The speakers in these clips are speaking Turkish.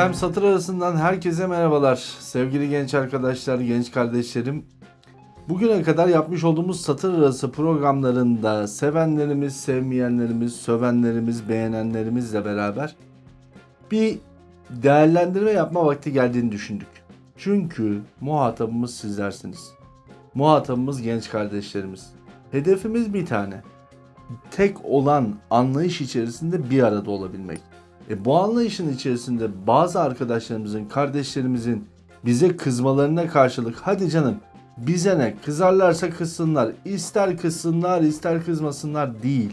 Efendim satır arasından herkese merhabalar. Sevgili genç arkadaşlar, genç kardeşlerim. Bugüne kadar yapmış olduğumuz satır arası programlarında sevenlerimiz, sevmeyenlerimiz, sövenlerimiz, beğenenlerimizle beraber bir değerlendirme yapma vakti geldiğini düşündük. Çünkü muhatabımız sizlersiniz. Muhatabımız genç kardeşlerimiz. Hedefimiz bir tane. Tek olan anlayış içerisinde bir arada olabilmek. E bu anlayışın içerisinde bazı arkadaşlarımızın, kardeşlerimizin bize kızmalarına karşılık hadi canım bize ne kızarlarsa kızsınlar, ister kızsınlar ister kızmasınlar değil.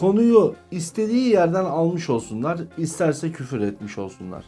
Konuyu istediği yerden almış olsunlar, isterse küfür etmiş olsunlar.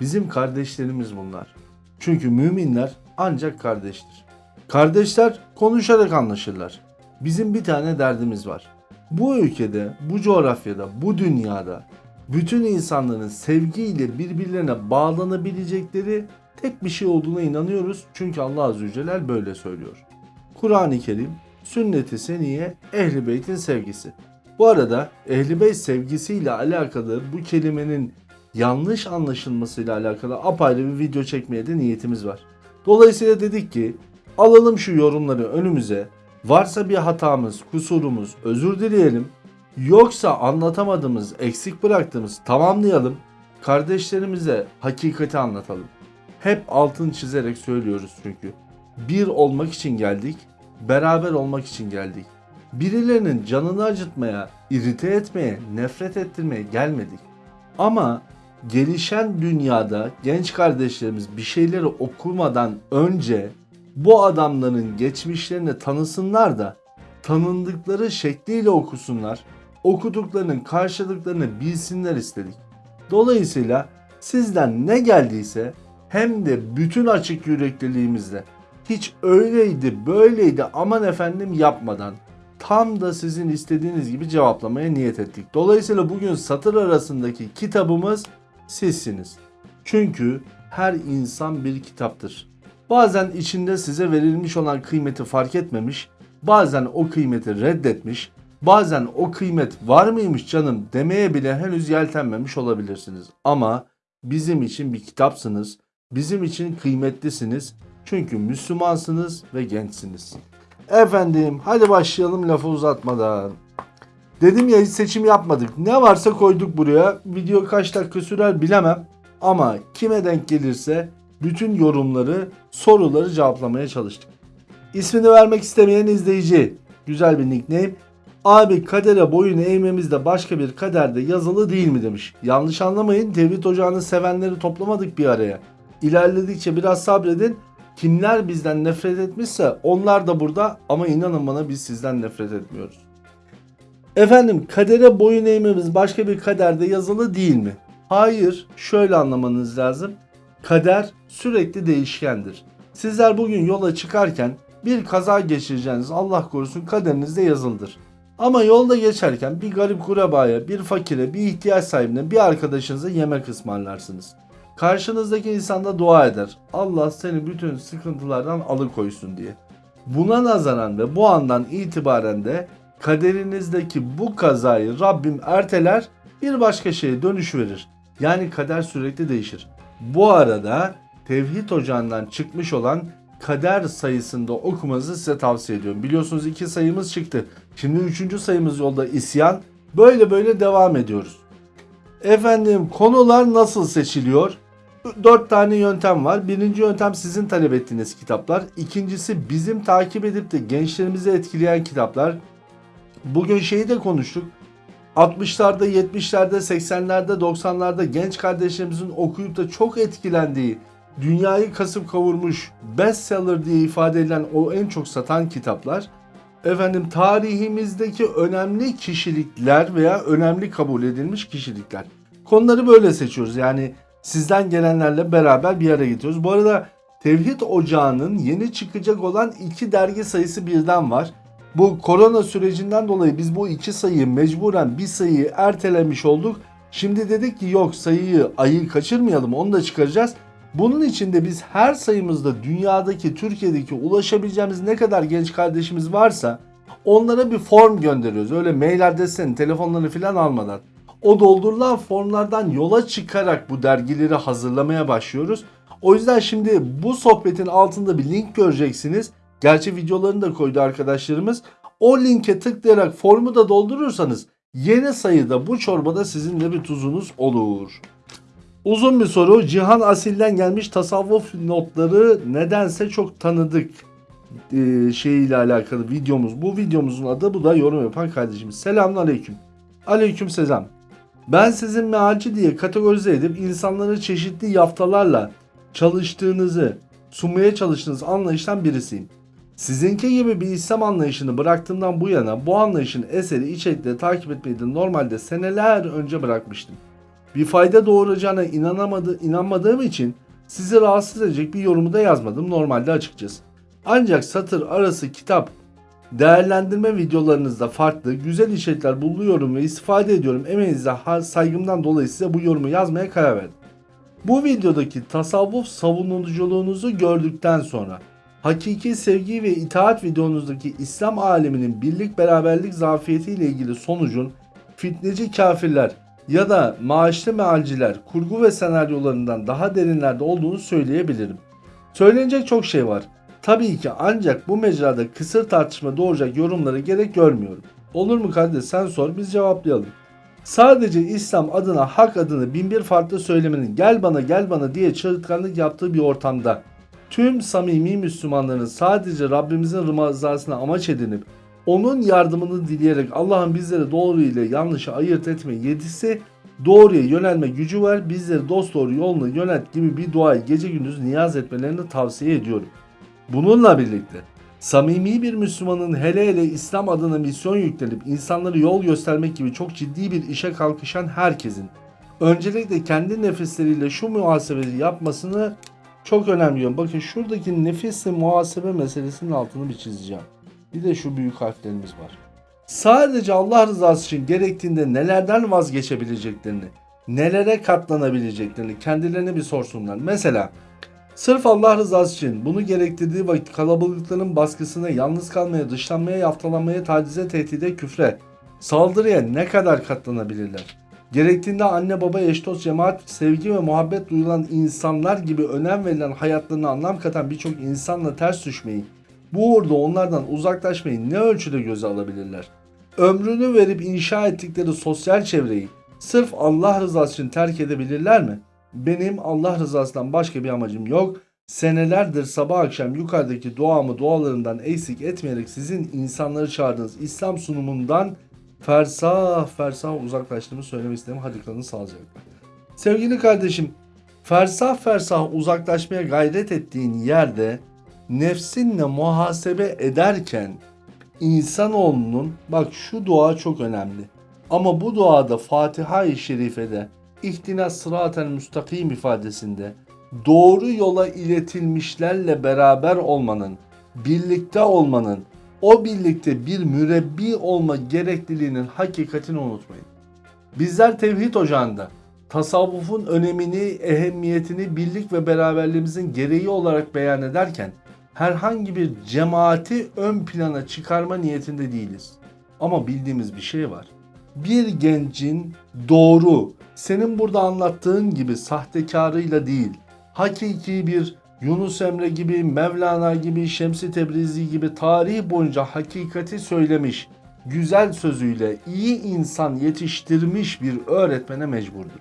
Bizim kardeşlerimiz bunlar. Çünkü müminler ancak kardeştir. Kardeşler konuşarak anlaşırlar. Bizim bir tane derdimiz var. Bu ülkede, bu coğrafyada, bu dünyada bütün insanların sevgiyle birbirlerine bağlanabilecekleri tek bir şey olduğuna inanıyoruz. Çünkü Allah Azze ve Celle böyle söylüyor. Kur'an-ı Kerim, sünnet-i seniye, ehli beytin sevgisi. Bu arada ehli beyt sevgisiyle alakalı bu kelimenin yanlış anlaşılmasıyla alakalı apayrı bir video çekmeye de niyetimiz var. Dolayısıyla dedik ki alalım şu yorumları önümüze. Varsa bir hatamız, kusurumuz özür dileyelim. Yoksa anlatamadığımız, eksik bıraktığımız tamamlayalım. Kardeşlerimize hakikati anlatalım. Hep altın çizerek söylüyoruz çünkü. Bir olmak için geldik, beraber olmak için geldik. Birilerinin canını acıtmaya, irite etmeye, nefret ettirmeye gelmedik. Ama gelişen dünyada genç kardeşlerimiz bir şeyleri okumadan önce bu adamların geçmişlerini tanısınlar da tanındıkları şekliyle okusunlar. Okuduklarının karşılıklarını bilsinler istedik. Dolayısıyla sizden ne geldiyse hem de bütün açık yürekliliğimizle hiç öyleydi böyleydi aman efendim yapmadan tam da sizin istediğiniz gibi cevaplamaya niyet ettik. Dolayısıyla bugün satır arasındaki kitabımız sizsiniz. Çünkü her insan bir kitaptır. Bazen içinde size verilmiş olan kıymeti fark etmemiş, bazen o kıymeti reddetmiş, bazen o kıymet var mıymış canım demeye bile henüz yeltenmemiş olabilirsiniz. Ama bizim için bir kitapsınız, bizim için kıymetlisiniz. Çünkü Müslümansınız ve gençsiniz. Efendim hadi başlayalım lafı uzatmadan. Dedim ya hiç seçim yapmadık. Ne varsa koyduk buraya. Video kaç dakika sürer bilemem. Ama kime denk gelirse bütün yorumları, soruları cevaplamaya çalıştık. İsmini vermek istemeyen izleyici. Güzel bir nickname. Abi kadere boyun eğmemiz de başka bir kaderde yazılı değil mi demiş. Yanlış anlamayın Tevhid Ocağı'nı sevenleri toplamadık bir araya. İlerledikçe biraz sabredin. Kimler bizden nefret etmişse onlar da burada ama inanın bana biz sizden nefret etmiyoruz. Efendim kadere boyun eğmemiz başka bir kaderde yazılı değil mi? Hayır şöyle anlamanız lazım. Kader sürekli değişkendir. Sizler bugün yola çıkarken bir kaza geçireceğiniz Allah korusun kaderinizde yazıldır. Ama yolda geçerken bir garip kurabaya, bir fakire, bir ihtiyaç sahibine, bir arkadaşınıza yemek ısmarlarsınız. Karşınızdaki insan da dua eder. Allah seni bütün sıkıntılardan alıkoysun diye. Buna nazaran ve bu andan itibaren de kaderinizdeki bu kazayı Rabbim erteler bir başka şeye dönüş verir. Yani kader sürekli değişir. Bu arada Tevhid Ocağı'ndan çıkmış olan kader sayısında okumanızı size tavsiye ediyorum. Biliyorsunuz iki sayımız çıktı. Şimdi üçüncü sayımız yolda isyan. Böyle böyle devam ediyoruz. Efendim konular nasıl seçiliyor? Dört tane yöntem var. Birinci yöntem sizin talep ettiğiniz kitaplar. İkincisi bizim takip edip de gençlerimizi etkileyen kitaplar. Bugün şeyi de konuştuk. 60'larda, 70'lerde, 80'lerde, 90'larda genç kardeşlerimizin okuyup da çok etkilendiği, dünyayı kasıp kavurmuş bestseller diye ifade edilen o en çok satan kitaplar. Efendim tarihimizdeki önemli kişilikler veya önemli kabul edilmiş kişilikler. Konuları böyle seçiyoruz. Yani sizden gelenlerle beraber bir araya getiriyoruz. Bu arada Tevhid Ocağı'nın yeni çıkacak olan iki dergi sayısı birden var. Bu korona sürecinden dolayı biz bu iki sayıyı mecburen bir sayıyı ertelemiş olduk. Şimdi dedik ki yok sayıyı ayı kaçırmayalım onu da çıkaracağız. Bunun için de biz her sayımızda dünyadaki, Türkiye'deki ulaşabileceğimiz ne kadar genç kardeşimiz varsa onlara bir form gönderiyoruz. Öyle mail adreslerini, telefonlarını falan almadan. O doldurulan formlardan yola çıkarak bu dergileri hazırlamaya başlıyoruz. O yüzden şimdi bu sohbetin altında bir link göreceksiniz. Gerçi videolarını da koydu arkadaşlarımız. O linke tıklayarak formu da doldurursanız yeni sayıda bu çorbada sizin de bir tuzunuz olur. Uzun bir soru. Cihan Asil'den gelmiş tasavvuf notları nedense çok tanıdık e, şeyiyle alakalı videomuz. Bu videomuzun adı bu da yorum yapan kardeşimiz. Selamun aleyküm. Aleyküm selam. Ben sizin mealci diye kategorize edip insanları çeşitli yaftalarla çalıştığınızı, sunmaya çalıştığınız anlayıştan birisiyim. Sizinki gibi bir İslam anlayışını bıraktığımdan bu yana bu anlayışın eseri içerikleri takip etmeyi de normalde seneler önce bırakmıştım. Bir fayda doğuracağına inanamadı, inanmadığım için sizi rahatsız edecek bir yorumu da yazmadım normalde açıkçası. Ancak satır arası kitap değerlendirme videolarınızda farklı, güzel içerikler buluyorum ve istifade ediyorum. Emeğinize saygımdan dolayı size bu yorumu yazmaya karar verdim. Bu videodaki tasavvuf savunuculuğunuzu gördükten sonra hakiki sevgi ve itaat videonuzdaki İslam aleminin birlik beraberlik zafiyetiyle ilgili sonucun fitneci kafirler ya da maaşlı mealciler kurgu ve senaryolarından daha derinlerde olduğunu söyleyebilirim. Söylenecek çok şey var. Tabii ki ancak bu mecrada kısır tartışma doğuracak yorumlara gerek görmüyorum. Olur mu kardeş sen sor biz cevaplayalım. Sadece İslam adına hak adını binbir farklı söylemenin gel bana gel bana diye çığırtkanlık yaptığı bir ortamda tüm samimi Müslümanların sadece Rabbimizin rızasına amaç edinip onun yardımını dileyerek Allah'ın bizlere doğru ile yanlışı ayırt etme yetisi doğruya yönelme gücü var bizleri dost doğru yoluna yönelt gibi bir duayı gece gündüz niyaz etmelerini tavsiye ediyorum. Bununla birlikte samimi bir Müslümanın hele hele İslam adına misyon yüklenip insanlara yol göstermek gibi çok ciddi bir işe kalkışan herkesin öncelikle kendi nefesleriyle şu muhasebeyi yapmasını çok önemliyorum. Bakın şuradaki nefisle muhasebe meselesinin altını bir çizeceğim. Bir de şu büyük harflerimiz var. Sadece Allah rızası için gerektiğinde nelerden vazgeçebileceklerini, nelere katlanabileceklerini kendilerine bir sorsunlar. Mesela Sırf Allah rızası için bunu gerektirdiği vakit kalabalıkların baskısına, yalnız kalmaya, dışlanmaya, yaftalanmaya, tacize, tehdide, küfre, saldırıya ne kadar katlanabilirler? Gerektiğinde anne baba, eş dost, cemaat, sevgi ve muhabbet duyulan insanlar gibi önem verilen hayatlarına anlam katan birçok insanla ters düşmeyi, bu uğurda onlardan uzaklaşmayı ne ölçüde göze alabilirler? Ömrünü verip inşa ettikleri sosyal çevreyi sırf Allah rızası için terk edebilirler mi? Benim Allah rızasından başka bir amacım yok. Senelerdir sabah akşam yukarıdaki duamı dualarından eksik etmeyerek sizin insanları çağırdığınız İslam sunumundan fersah fersah uzaklaştığımı söylemek istedim. Hadi kalın sağlıcakla. Sevgili kardeşim, fersah fersah uzaklaşmaya gayret ettiğin yerde nefsinle muhasebe ederken insanoğlunun bak şu dua çok önemli. Ama bu duada Fatiha-i Şerife'de ihtina sıratel müstakim ifadesinde doğru yola iletilmişlerle beraber olmanın, birlikte olmanın, o birlikte bir mürebbi olma gerekliliğinin hakikatini unutmayın. Bizler tevhid ocağında tasavvufun önemini, ehemmiyetini birlik ve beraberliğimizin gereği olarak beyan ederken herhangi bir cemaati ön plana çıkarma niyetinde değiliz. Ama bildiğimiz bir şey var. Bir gencin doğru, senin burada anlattığın gibi sahtekarıyla değil, hakiki bir Yunus Emre gibi, Mevlana gibi, Şemsi Tebrizi gibi tarih boyunca hakikati söylemiş, güzel sözüyle iyi insan yetiştirmiş bir öğretmene mecburdur.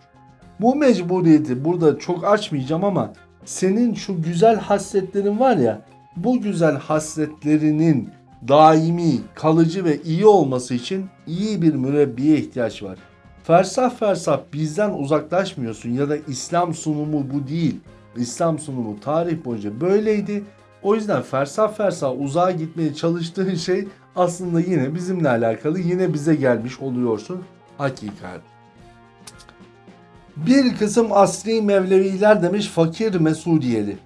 Bu mecburiyeti burada çok açmayacağım ama senin şu güzel hasletlerin var ya, bu güzel hasletlerinin daimi, kalıcı ve iyi olması için iyi bir mürebbiye ihtiyaç var. Fersah fersah bizden uzaklaşmıyorsun ya da İslam sunumu bu değil. İslam sunumu tarih boyunca böyleydi. O yüzden fersah fersah uzağa gitmeye çalıştığın şey aslında yine bizimle alakalı yine bize gelmiş oluyorsun hakikat. Bir kısım asri Mevleviler demiş fakir Mesudiyeli.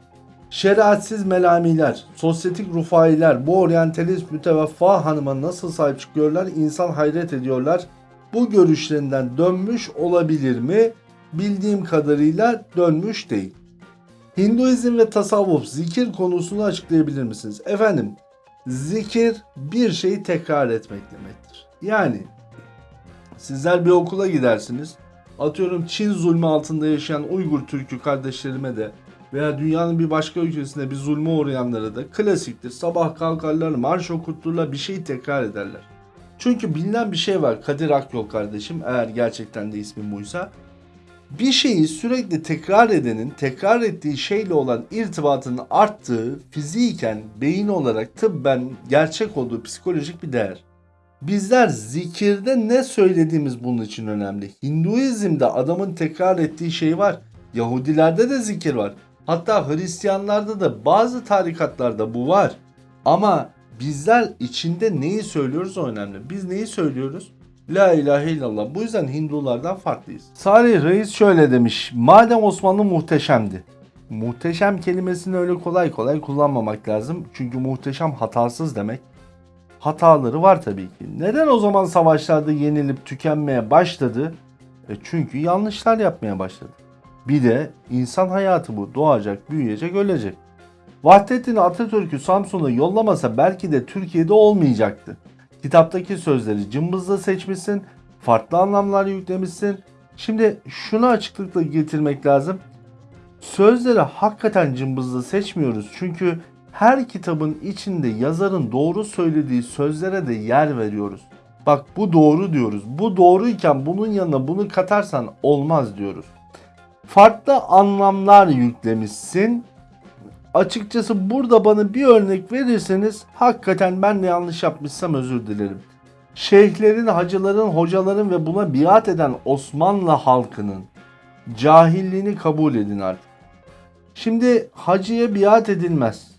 Şeriatsiz melamiler, sosyetik rufailer bu oryantalist müteveffa hanıma nasıl sahip çıkıyorlar insan hayret ediyorlar. Bu görüşlerinden dönmüş olabilir mi? Bildiğim kadarıyla dönmüş değil. Hinduizm ve tasavvuf zikir konusunu açıklayabilir misiniz? Efendim, zikir bir şeyi tekrar etmek demektir. Yani Sizler bir okula gidersiniz. Atıyorum Çin zulmü altında yaşayan Uygur Türk'ü kardeşlerime de veya dünyanın bir başka ülkesinde bir zulme uğrayanlara da klasiktir. Sabah kalkarlar, marş okuturlar, bir şey tekrar ederler. Çünkü bilinen bir şey var Kadir Akyol kardeşim eğer gerçekten de ismi buysa. Bir şeyi sürekli tekrar edenin tekrar ettiği şeyle olan irtibatının arttığı fiziken beyin olarak tıbben gerçek olduğu psikolojik bir değer. Bizler zikirde ne söylediğimiz bunun için önemli. Hinduizm'de adamın tekrar ettiği şey var. Yahudilerde de zikir var. Hatta Hristiyanlarda da bazı tarikatlarda bu var. Ama bizler içinde neyi söylüyoruz o önemli. Biz neyi söylüyoruz? La ilahe illallah. Bu yüzden Hindulardan farklıyız. Salih Reis şöyle demiş. Madem Osmanlı muhteşemdi. Muhteşem kelimesini öyle kolay kolay kullanmamak lazım. Çünkü muhteşem hatasız demek. Hataları var tabii ki. Neden o zaman savaşlarda yenilip tükenmeye başladı? E çünkü yanlışlar yapmaya başladı. Bir de insan hayatı bu. Doğacak, büyüyecek, ölecek. Vahdettin Atatürk'ü Samsun'a yollamasa belki de Türkiye'de olmayacaktı. Kitaptaki sözleri cımbızla seçmişsin, farklı anlamlar yüklemişsin. Şimdi şunu açıklıkla getirmek lazım. Sözleri hakikaten cımbızla seçmiyoruz. Çünkü her kitabın içinde yazarın doğru söylediği sözlere de yer veriyoruz. Bak bu doğru diyoruz. Bu doğruyken bunun yanına bunu katarsan olmaz diyoruz. Farklı anlamlar yüklemişsin. Açıkçası burada bana bir örnek verirseniz hakikaten ben de yanlış yapmışsam özür dilerim. Şeyhlerin, hacıların, hocaların ve buna biat eden Osmanlı halkının cahilliğini kabul edin artık. Şimdi hacıya biat edilmez.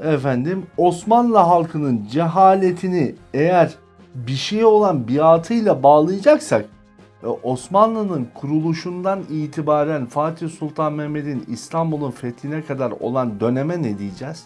Efendim Osmanlı halkının cehaletini eğer bir şeye olan biatıyla bağlayacaksak Osmanlı'nın kuruluşundan itibaren Fatih Sultan Mehmet'in İstanbul'un fethine kadar olan döneme ne diyeceğiz?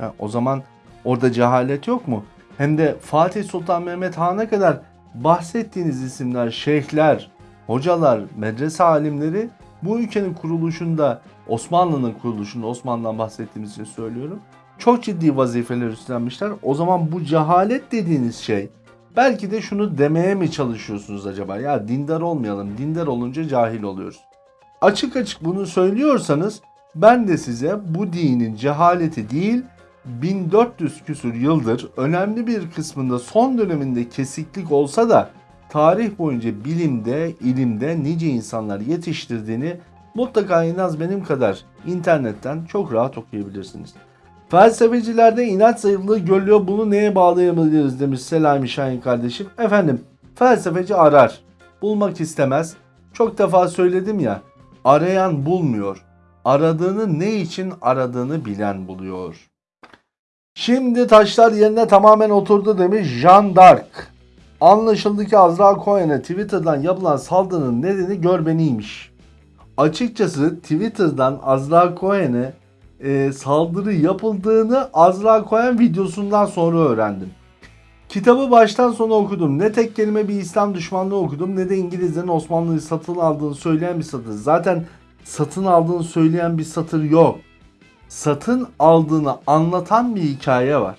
Ya o zaman orada cehalet yok mu? Hem de Fatih Sultan Mehmet Han'a kadar bahsettiğiniz isimler, şeyhler, hocalar, medrese alimleri bu ülkenin kuruluşunda, Osmanlı'nın kuruluşunda, Osmanlı'dan bahsettiğimiz için söylüyorum. Çok ciddi vazifeler üstlenmişler. O zaman bu cehalet dediğiniz şey Belki de şunu demeye mi çalışıyorsunuz acaba? Ya dindar olmayalım. Dindar olunca cahil oluyoruz. Açık açık bunu söylüyorsanız ben de size bu dinin cehaleti değil 1400 küsur yıldır önemli bir kısmında son döneminde kesiklik olsa da tarih boyunca bilimde, ilimde nice insanlar yetiştirdiğini mutlaka en az benim kadar internetten çok rahat okuyabilirsiniz. Felsefecilerde inanç zayıflığı görülüyor. Bunu neye bağlayabiliriz demiş Selami Şahin kardeşim. Efendim felsefeci arar. Bulmak istemez. Çok defa söyledim ya. Arayan bulmuyor. Aradığını ne için aradığını bilen buluyor. Şimdi taşlar yerine tamamen oturdu demiş Jean d'Arc. Anlaşıldı ki Azra Cohen'e Twitter'dan yapılan saldırının nedeni görbeniymiş. Açıkçası Twitter'dan Azra Cohen'e e, saldırı yapıldığını Azra Cohen videosundan sonra öğrendim. Kitabı baştan sona okudum. Ne tek kelime bir İslam düşmanlığı okudum ne de İngilizlerin Osmanlı'yı satın aldığını söyleyen bir satır. Zaten satın aldığını söyleyen bir satır yok. Satın aldığını anlatan bir hikaye var.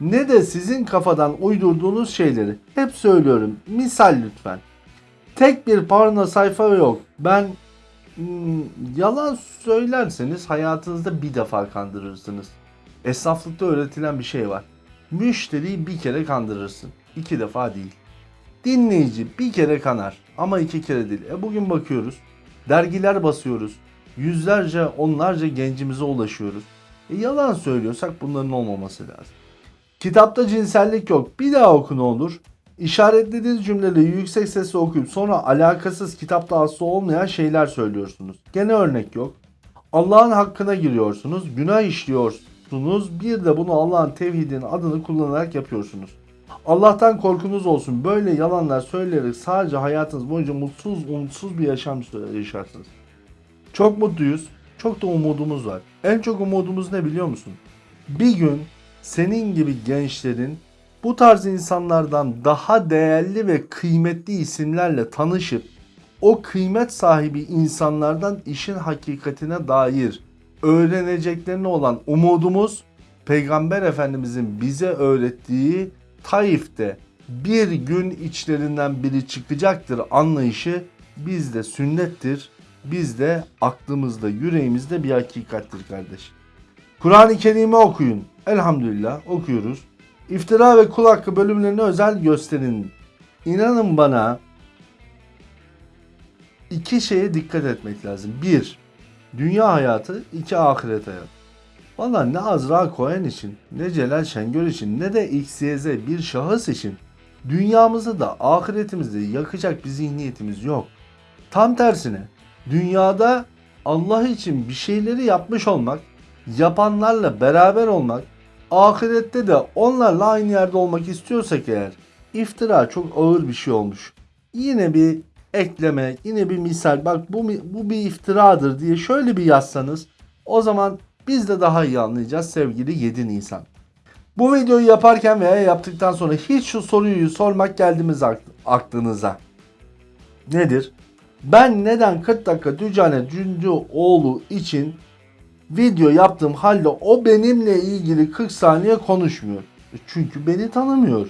Ne de sizin kafadan uydurduğunuz şeyleri. Hep söylüyorum. Misal lütfen. Tek bir parna sayfa yok. Ben yalan söylerseniz hayatınızda bir defa kandırırsınız. Esnaflıkta öğretilen bir şey var. Müşteriyi bir kere kandırırsın. iki defa değil. Dinleyici bir kere kanar ama iki kere değil. E bugün bakıyoruz. Dergiler basıyoruz. Yüzlerce, onlarca gencimize ulaşıyoruz. E yalan söylüyorsak bunların olmaması lazım. Kitapta cinsellik yok. Bir daha oku ne olur. İşaretlediğiniz cümleleri yüksek sesle okuyup sonra alakasız kitapta aslı olmayan şeyler söylüyorsunuz. Gene örnek yok. Allah'ın hakkına giriyorsunuz, günah işliyorsunuz, bir de bunu Allah'ın tevhidinin adını kullanarak yapıyorsunuz. Allah'tan korkunuz olsun. Böyle yalanlar söyleyerek sadece hayatınız boyunca mutsuz, umutsuz bir yaşam yaşarsınız. Çok mutluyuz. Çok da umudumuz var. En çok umudumuz ne biliyor musun? Bir gün senin gibi gençlerin bu tarz insanlardan daha değerli ve kıymetli isimlerle tanışıp o kıymet sahibi insanlardan işin hakikatine dair öğreneceklerine olan umudumuz Peygamber Efendimizin bize öğrettiği Taif'te bir gün içlerinden biri çıkacaktır anlayışı bizde sünnettir. Bizde aklımızda, yüreğimizde bir hakikattir kardeş. Kur'an-ı Kerim'i okuyun. Elhamdülillah okuyoruz. İftira ve kul hakkı bölümlerine özel gösterin. İnanın bana iki şeye dikkat etmek lazım. Bir, dünya hayatı. iki ahiret hayatı. Valla ne Azra Cohen için, ne Celal Şengör için, ne de XYZ bir şahıs için dünyamızı da ahiretimizi yakacak bir zihniyetimiz yok. Tam tersine dünyada Allah için bir şeyleri yapmış olmak, yapanlarla beraber olmak, ahirette de onlarla aynı yerde olmak istiyorsak eğer iftira çok ağır bir şey olmuş. Yine bir ekleme, yine bir misal bak bu, bu bir iftiradır diye şöyle bir yazsanız o zaman biz de daha iyi anlayacağız sevgili 7 Nisan. Bu videoyu yaparken veya yaptıktan sonra hiç şu soruyu sormak geldi aklınıza? Nedir? Ben neden 40 dakika Dücane Cündüoğlu için video yaptığım halde o benimle ilgili 40 saniye konuşmuyor. E çünkü beni tanımıyor.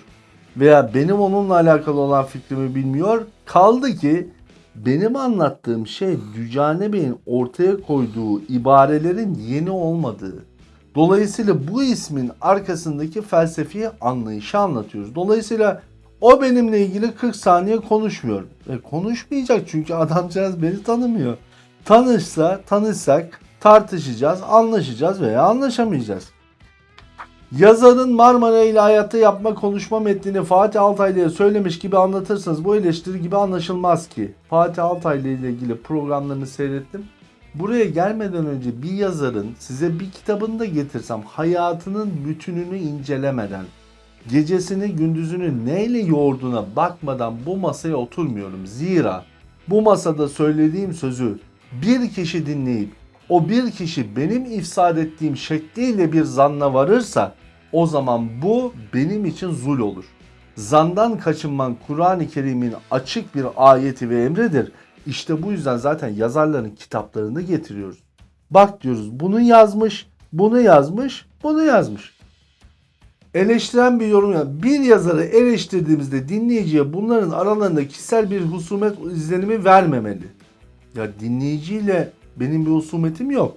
Veya benim onunla alakalı olan fikrimi bilmiyor. Kaldı ki benim anlattığım şey Dücane Bey'in ortaya koyduğu ibarelerin yeni olmadığı. Dolayısıyla bu ismin arkasındaki felsefi anlayışı anlatıyoruz. Dolayısıyla o benimle ilgili 40 saniye konuşmuyor. E konuşmayacak çünkü adamcağız beni tanımıyor. Tanışsa, tanışsak tartışacağız, anlaşacağız veya anlaşamayacağız. Yazarın Marmara ile hayatta yapma konuşma metnini Fatih Altaylı'ya söylemiş gibi anlatırsanız bu eleştiri gibi anlaşılmaz ki. Fatih Altaylı ile ilgili programlarını seyrettim. Buraya gelmeden önce bir yazarın size bir kitabını da getirsem hayatının bütününü incelemeden, gecesini gündüzünü neyle yoğurduğuna bakmadan bu masaya oturmuyorum. Zira bu masada söylediğim sözü bir kişi dinleyip o bir kişi benim ifsad ettiğim şekliyle bir zanna varırsa o zaman bu benim için zul olur. Zandan kaçınman Kur'an-ı Kerim'in açık bir ayeti ve emridir. İşte bu yüzden zaten yazarların kitaplarını getiriyoruz. Bak diyoruz bunu yazmış, bunu yazmış, bunu yazmış. Eleştiren bir yorum bir yazarı eleştirdiğimizde dinleyiciye bunların aralarında kişisel bir husumet izlenimi vermemeli. Ya dinleyiciyle benim bir husumetim yok.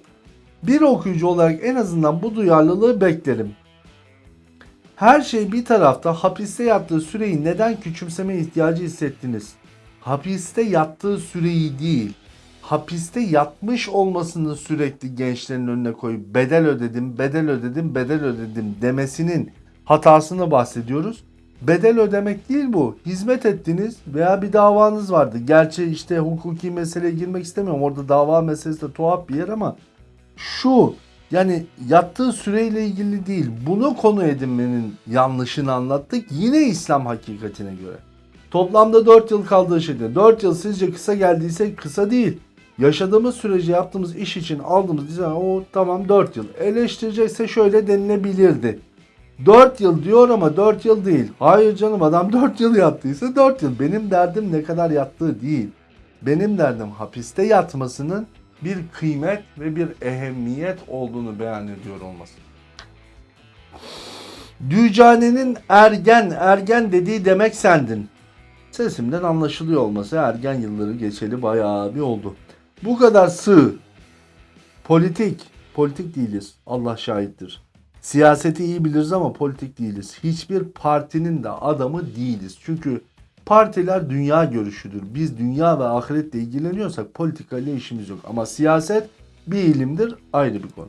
Bir okuyucu olarak en azından bu duyarlılığı beklerim. Her şey bir tarafta hapiste yattığı süreyi neden küçümseme ihtiyacı hissettiniz? Hapiste yattığı süreyi değil, hapiste yatmış olmasını sürekli gençlerin önüne koyup bedel ödedim, bedel ödedim, bedel ödedim demesinin hatasını bahsediyoruz. Bedel ödemek değil bu. Hizmet ettiniz veya bir davanız vardı. Gerçi işte hukuki meseleye girmek istemiyorum. Orada dava meselesi de tuhaf bir yer ama şu yani yattığı süreyle ilgili değil. Bunu konu edinmenin yanlışını anlattık. Yine İslam hakikatine göre. Toplamda 4 yıl kaldığı şeyde. 4 yıl sizce kısa geldiyse kısa değil. Yaşadığımız sürece yaptığımız iş için aldığımız o tamam 4 yıl. Eleştirecekse şöyle denilebilirdi. 4 yıl diyor ama 4 yıl değil. Hayır canım adam 4 yıl yattıysa 4 yıl. Benim derdim ne kadar yattığı değil. Benim derdim hapiste yatmasının bir kıymet ve bir ehemmiyet olduğunu beyan ediyor olması. Dücane'nin ergen, ergen dediği demek sendin. Sesimden anlaşılıyor olması ergen yılları geçeli bayağı bir oldu. Bu kadar sığ, politik, politik değiliz. Allah şahittir. Siyaseti iyi biliriz ama politik değiliz. Hiçbir partinin de adamı değiliz. Çünkü partiler dünya görüşüdür. Biz dünya ve ahiretle ilgileniyorsak politikayla işimiz yok. Ama siyaset bir ilimdir ayrı bir konu.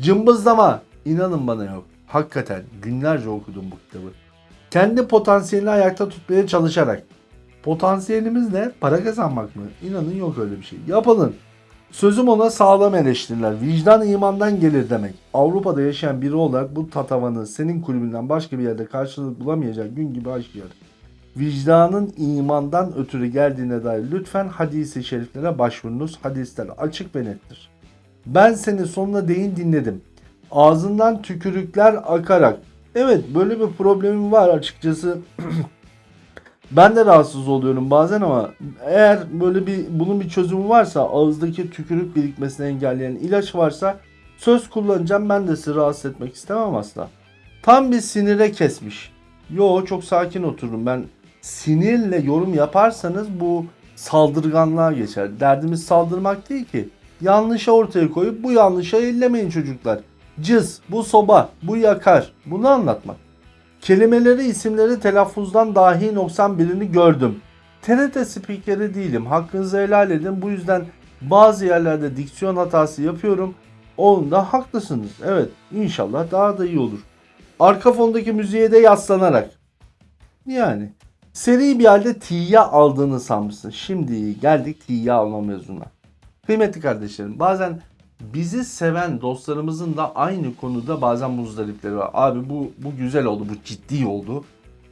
Cımbızlama inanın bana yok. Hakikaten günlerce okudum bu kitabı. Kendi potansiyelini ayakta tutmaya çalışarak. Potansiyelimiz ne? Para kazanmak mı? İnanın yok öyle bir şey. Yapılın. Sözüm ona sağlam eleştiriler. Vicdan imandan gelir demek. Avrupa'da yaşayan biri olarak bu tatavanı senin kulübünden başka bir yerde karşılık bulamayacak gün gibi aşkıyor. Vicdanın imandan ötürü geldiğine dair lütfen hadisi şeriflere başvurunuz. Hadisler açık ve nettir. Ben seni sonuna değin dinledim. Ağzından tükürükler akarak. Evet böyle bir problemim var açıkçası. Ben de rahatsız oluyorum bazen ama eğer böyle bir bunun bir çözümü varsa ağızdaki tükürük birikmesini engelleyen ilaç varsa söz kullanacağım ben de sizi rahatsız etmek istemem asla. Tam bir sinire kesmiş. Yo çok sakin otururum. Ben sinirle yorum yaparsanız bu saldırganlığa geçer. Derdimiz saldırmak değil ki. Yanlışı ortaya koyup bu yanlışa ellemeyin çocuklar. Cız, bu soba, bu yakar. Bunu anlatmak. Kelimeleri, isimleri telaffuzdan dahi noksan birini gördüm. TRT spikeri değilim. Hakkınızı helal edin. Bu yüzden bazı yerlerde diksiyon hatası yapıyorum. Onda haklısınız. Evet inşallah daha da iyi olur. Arka fondaki müziğe de yaslanarak. Yani seri bir halde T'ye aldığını sanmışsın. Şimdi geldik T'ye alma mevzuna. Kıymetli kardeşlerim bazen bizi seven dostlarımızın da aynı konuda bazen muzdaripleri var. Abi bu bu güzel oldu, bu ciddi oldu.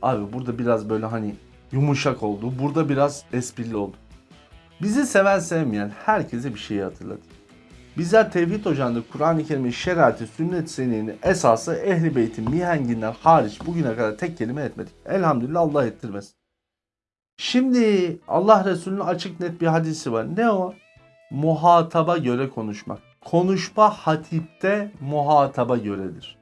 Abi burada biraz böyle hani yumuşak oldu. Burada biraz esprili oldu. Bizi seven sevmeyen herkese bir şeyi hatırladı. Bizler Tevhid Ocağı'nda Kur'an-ı Kerim'in şerati, sünnet seneyini esası Ehli Beyt'in mihenginden hariç bugüne kadar tek kelime etmedik. Elhamdülillah Allah ettirmesin. Şimdi Allah Resulü'nün açık net bir hadisi var. Ne o? Muhataba göre konuşmak. Konuşma hatipte muhataba göredir.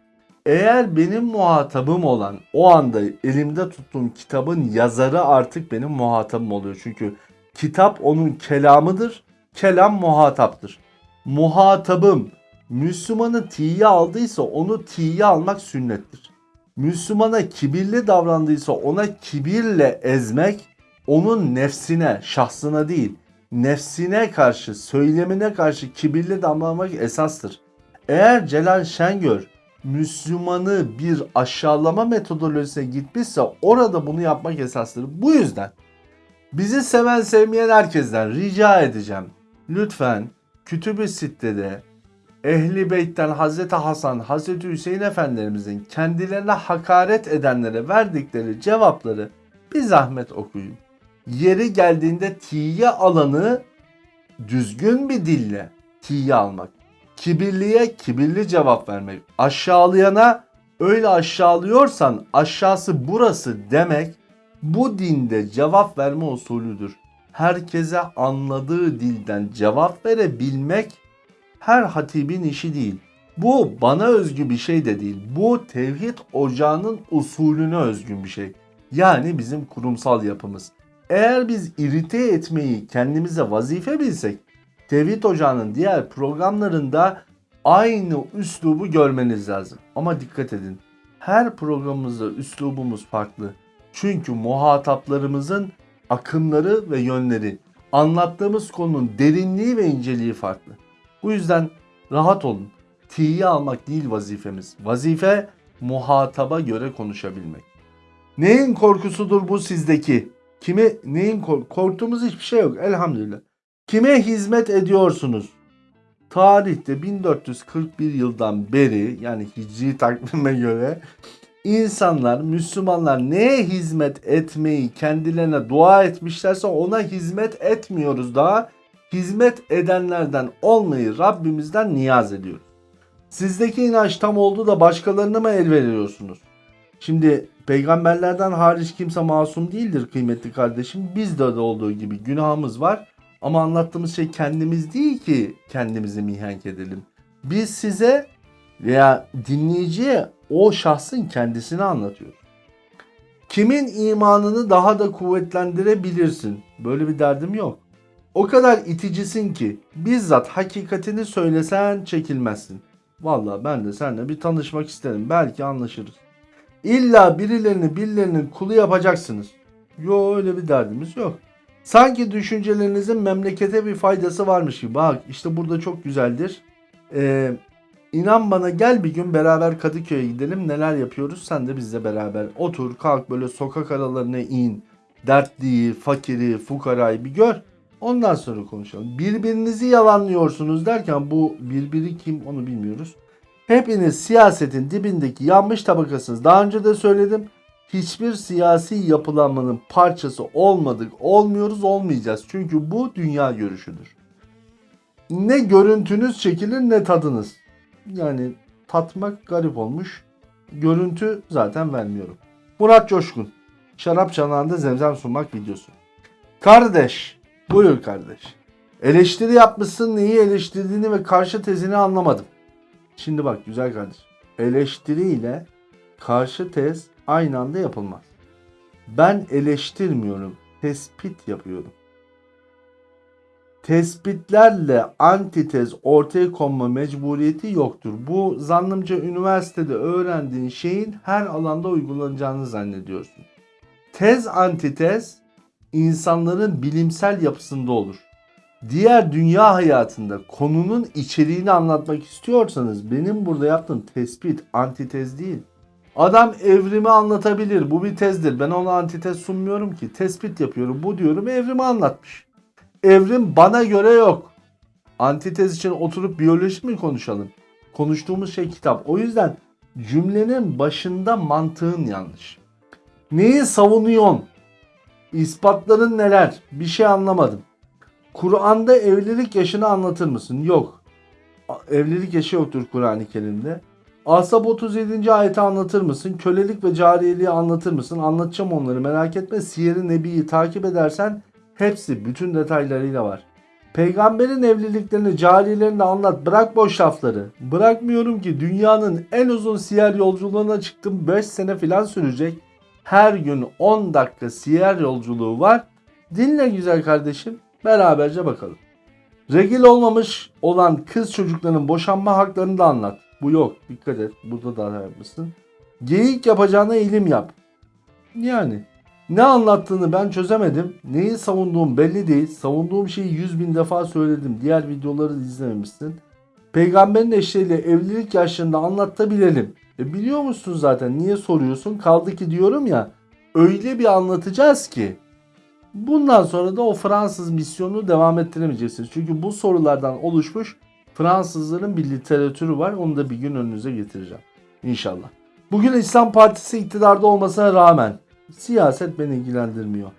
Eğer benim muhatabım olan o anda elimde tuttuğum kitabın yazarı artık benim muhatabım oluyor. Çünkü kitap onun kelamıdır. Kelam muhataptır. Muhatabım Müslümanı tiye aldıysa onu tiye almak sünnettir. Müslümana kibirli davrandıysa ona kibirle ezmek onun nefsine, şahsına değil, nefsine karşı, söylemine karşı kibirli davranmak esastır. Eğer Celal Şengör Müslümanı bir aşağılama metodolojisine gitmişse orada bunu yapmak esastır. Bu yüzden bizi seven sevmeyen herkesten rica edeceğim. Lütfen Kütüb-i Sitte'de Ehli Beyt'ten Hazreti Hasan, Hazreti Hüseyin Efendilerimizin kendilerine hakaret edenlere verdikleri cevapları bir zahmet okuyun. Yeri geldiğinde tiye alanı düzgün bir dille tiye almak. Kibirliye kibirli cevap vermek. Aşağılayana öyle aşağılıyorsan aşağısı burası demek bu dinde cevap verme usulüdür. Herkese anladığı dilden cevap verebilmek her hatibin işi değil. Bu bana özgü bir şey de değil. Bu tevhid ocağının usulüne özgün bir şey. Yani bizim kurumsal yapımız. Eğer biz irite etmeyi kendimize vazife bilsek, Tevhid Ocağı'nın diğer programlarında aynı üslubu görmeniz lazım. Ama dikkat edin. Her programımızda üslubumuz farklı. Çünkü muhataplarımızın akımları ve yönleri, anlattığımız konunun derinliği ve inceliği farklı. Bu yüzden rahat olun. T'yi almak değil vazifemiz. Vazife muhataba göre konuşabilmek. Neyin korkusudur bu sizdeki? Kime neyin kork korktuğumuz hiçbir şey yok elhamdülillah. Kime hizmet ediyorsunuz? Tarihte 1441 yıldan beri yani hicri takvime göre insanlar, Müslümanlar neye hizmet etmeyi kendilerine dua etmişlerse ona hizmet etmiyoruz daha. Hizmet edenlerden olmayı Rabbimizden niyaz ediyoruz. Sizdeki inanç tam oldu da başkalarına mı el veriyorsunuz? Şimdi peygamberlerden hariç kimse masum değildir kıymetli kardeşim. Bizde de olduğu gibi günahımız var. Ama anlattığımız şey kendimiz değil ki kendimizi mihenk edelim. Biz size veya dinleyiciye o şahsın kendisini anlatıyoruz. Kimin imanını daha da kuvvetlendirebilirsin? Böyle bir derdim yok. O kadar iticisin ki bizzat hakikatini söylesen çekilmezsin. Vallahi ben de seninle bir tanışmak isterim. Belki anlaşırız. İlla birilerini birilerinin kulu yapacaksınız. Yo öyle bir derdimiz yok. Sanki düşüncelerinizin memlekete bir faydası varmış gibi. Bak işte burada çok güzeldir. Ee, inan bana gel bir gün beraber Kadıköy'e gidelim. Neler yapıyoruz sen de bizle beraber. Otur kalk böyle sokak aralarına in. Dertliyi, fakiri, fukarayı bir gör. Ondan sonra konuşalım. Birbirinizi yalanlıyorsunuz derken bu birbiri kim onu bilmiyoruz. Hepiniz siyasetin dibindeki yanmış tabakasınız. Daha önce de söyledim. Hiçbir siyasi yapılanmanın parçası olmadık, olmuyoruz, olmayacağız. Çünkü bu dünya görüşüdür. Ne görüntünüz çekilir ne tadınız. Yani tatmak garip olmuş. Görüntü zaten vermiyorum. Murat Coşkun. Şarap çanağında zemzem sunmak videosu. Kardeş. Buyur kardeş. Eleştiri yapmışsın neyi eleştirdiğini ve karşı tezini anlamadım. Şimdi bak güzel kardeş. Eleştiri ile karşı tez aynı anda yapılmaz. Ben eleştirmiyorum, tespit yapıyorum. Tespitlerle antitez ortaya konma mecburiyeti yoktur. Bu zannımca üniversitede öğrendiğin şeyin her alanda uygulanacağını zannediyorsun. Tez antitez insanların bilimsel yapısında olur. Diğer dünya hayatında konunun içeriğini anlatmak istiyorsanız benim burada yaptığım tespit antitez değil. Adam evrimi anlatabilir. Bu bir tezdir. Ben ona antitez sunmuyorum ki. Tespit yapıyorum. Bu diyorum evrimi anlatmış. Evrim bana göre yok. Antitez için oturup biyoloji mi konuşalım? Konuştuğumuz şey kitap. O yüzden cümlenin başında mantığın yanlış. Neyi savunuyorsun? İspatların neler? Bir şey anlamadım. Kur'an'da evlilik yaşını anlatır mısın? Yok. Evlilik yaşı yoktur Kur'an-ı Kerim'de. Asap 37. ayeti anlatır mısın? Kölelik ve cariyeliği anlatır mısın? Anlatacağım onları merak etme. Siyer-i Nebi'yi takip edersen hepsi bütün detaylarıyla var. Peygamberin evliliklerini, cariyelerini anlat. Bırak boş lafları. Bırakmıyorum ki dünyanın en uzun siyer yolculuğuna çıktım. 5 sene falan sürecek. Her gün 10 dakika siyer yolculuğu var. Dinle güzel kardeşim. Beraberce bakalım. Regil olmamış olan kız çocukların boşanma haklarını da anlat. Bu yok. Dikkat et. Burada da yapmışsın. Geyik yapacağına ilim yap. Yani ne anlattığını ben çözemedim. Neyi savunduğum belli değil. Savunduğum şeyi 100 bin defa söyledim. Diğer videoları izlememişsin. Peygamberin eşleriyle evlilik yaşlarında anlatabilelim. E biliyor musun zaten niye soruyorsun? Kaldı ki diyorum ya öyle bir anlatacağız ki bundan sonra da o Fransız misyonunu devam ettiremeyeceksiniz. Çünkü bu sorulardan oluşmuş Fransızların bir literatürü var. Onu da bir gün önünüze getireceğim. İnşallah. Bugün İslam Partisi iktidarda olmasına rağmen siyaset beni ilgilendirmiyor.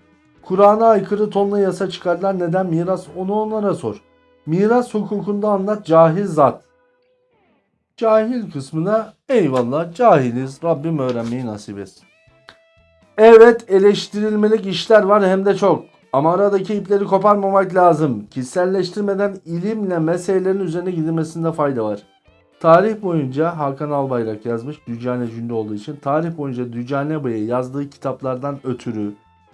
Kur'an'a aykırı tonla yasa çıkardılar. Neden miras? Onu onlara sor. Miras hukukunda anlat cahil zat. Cahil kısmına eyvallah cahiliz. Rabbim öğrenmeyi nasip etsin. Evet eleştirilmelik işler var hem de çok. Ama aradaki ipleri koparmamak lazım. Kişiselleştirmeden ilimle meselelerin üzerine gidilmesinde fayda var. Tarih boyunca Hakan Albayrak yazmış Dücane cümle olduğu için. Tarih boyunca Dücane Bey'e yazdığı kitaplardan ötürü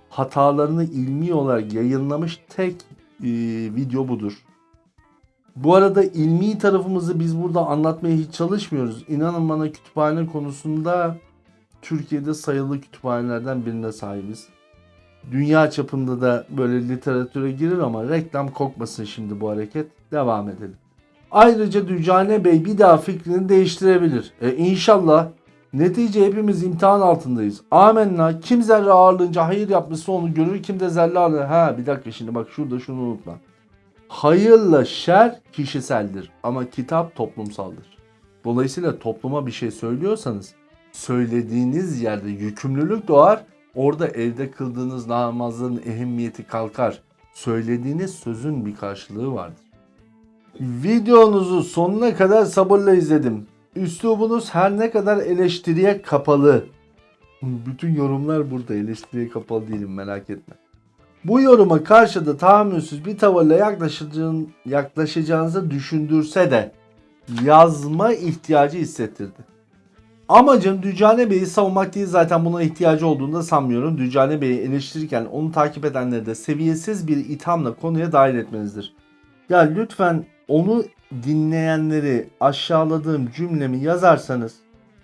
hatalarını ilmi olarak yayınlamış tek e, video budur. Bu arada ilmi tarafımızı biz burada anlatmaya hiç çalışmıyoruz. İnanın bana kütüphane konusunda Türkiye'de sayılı kütüphanelerden birine sahibiz. Dünya çapında da böyle literatüre girir ama reklam kokmasın şimdi bu hareket. Devam edelim. Ayrıca Dücane Bey bir daha fikrini değiştirebilir. E inşallah. Netice hepimiz imtihan altındayız. Amenna. Kim zerre ağırlığınca hayır yapmışsa onu görür. Kim de zerre ağırlığınca... Ha bir dakika şimdi bak şurada şunu unutma. Hayırla şer kişiseldir ama kitap toplumsaldır. Dolayısıyla topluma bir şey söylüyorsanız söylediğiniz yerde yükümlülük doğar. Orada evde kıldığınız namazın ehemmiyeti kalkar. Söylediğiniz sözün bir karşılığı vardır. Videonuzu sonuna kadar sabırla izledim. Üslubunuz her ne kadar eleştiriye kapalı. Bütün yorumlar burada eleştiriye kapalı değilim merak etme. Bu yoruma karşı da tahammülsüz bir tavırla yaklaşacağın, yaklaşacağınızı düşündürse de yazma ihtiyacı hissettirdi. Amacım Dücane Bey'i savunmak değil zaten buna ihtiyacı olduğunu da sanmıyorum. Dücane Bey'i eleştirirken onu takip edenleri de seviyesiz bir ithamla konuya dahil etmenizdir. Ya lütfen onu dinleyenleri aşağıladığım cümlemi yazarsanız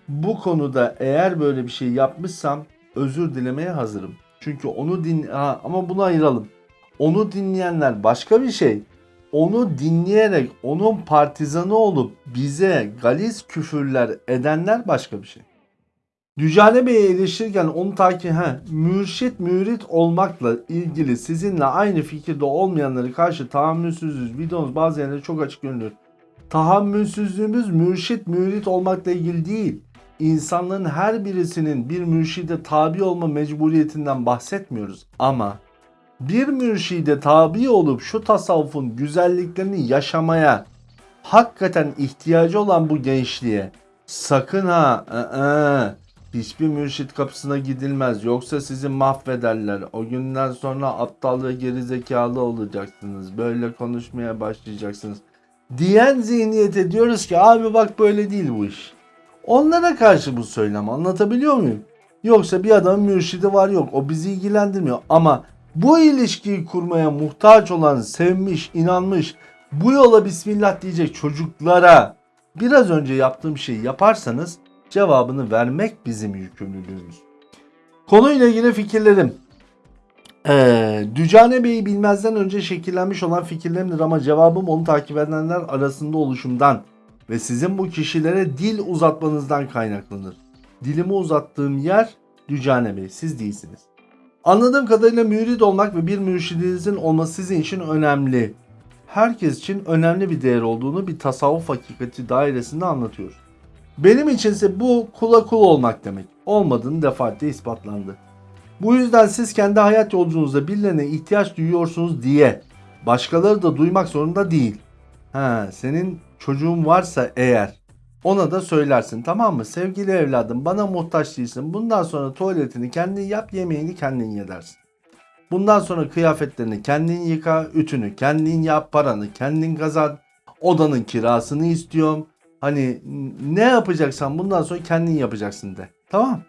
bu konuda eğer böyle bir şey yapmışsam özür dilemeye hazırım. Çünkü onu din ha, ama bunu ayıralım. Onu dinleyenler başka bir şey. Onu dinleyerek onun partizanı olup bize galis küfürler edenler başka bir şey. Dücane Bey'i eleştirirken onu takip he, mürşit mürit olmakla ilgili sizinle aynı fikirde olmayanları karşı tahammülsüzüz. Videonuz bazı yerlerde çok açık görünüyor. Tahammülsüzlüğümüz mürşit mürit olmakla ilgili değil. İnsanların her birisinin bir mürşide tabi olma mecburiyetinden bahsetmiyoruz. Ama bir mürşide tabi olup şu tasavvufun güzelliklerini yaşamaya hakikaten ihtiyacı olan bu gençliğe sakın ha ı-ı, hiçbir mürşit kapısına gidilmez yoksa sizi mahvederler. O günden sonra aptal ve gerizekalı olacaksınız. Böyle konuşmaya başlayacaksınız. Diyen zihniyete diyoruz ki abi bak böyle değil bu iş. Onlara karşı bu söylem anlatabiliyor muyum? Yoksa bir adamın mürşidi var yok. O bizi ilgilendirmiyor. Ama bu ilişkiyi kurmaya muhtaç olan, sevmiş, inanmış, bu yola bismillah diyecek çocuklara biraz önce yaptığım şeyi yaparsanız cevabını vermek bizim yükümlülüğümüz. Konuyla ilgili fikirlerim. Ee, Dücane Bey'i bilmezden önce şekillenmiş olan fikirlerimdir ama cevabım onu takip edenler arasında oluşumdan ve sizin bu kişilere dil uzatmanızdan kaynaklanır. Dilimi uzattığım yer Dücane Bey, siz değilsiniz. Anladığım kadarıyla mürid olmak ve bir mürşidinizin olması sizin için önemli. Herkes için önemli bir değer olduğunu bir tasavvuf hakikati dairesinde anlatıyor. Benim içinse bu kula kul olmak demek. Olmadığını defaatle ispatlandı. Bu yüzden siz kendi hayat yolculuğunuzda birilerine ihtiyaç duyuyorsunuz diye başkaları da duymak zorunda değil. Ha, senin çocuğun varsa eğer ona da söylersin tamam mı? Sevgili evladım bana muhtaç değilsin. Bundan sonra tuvaletini kendin yap, yemeğini kendin ye dersin. Bundan sonra kıyafetlerini kendin yıka, ütünü kendin yap, paranı kendin kazan. Odanın kirasını istiyorum. Hani ne yapacaksan bundan sonra kendin yapacaksın de. Tamam.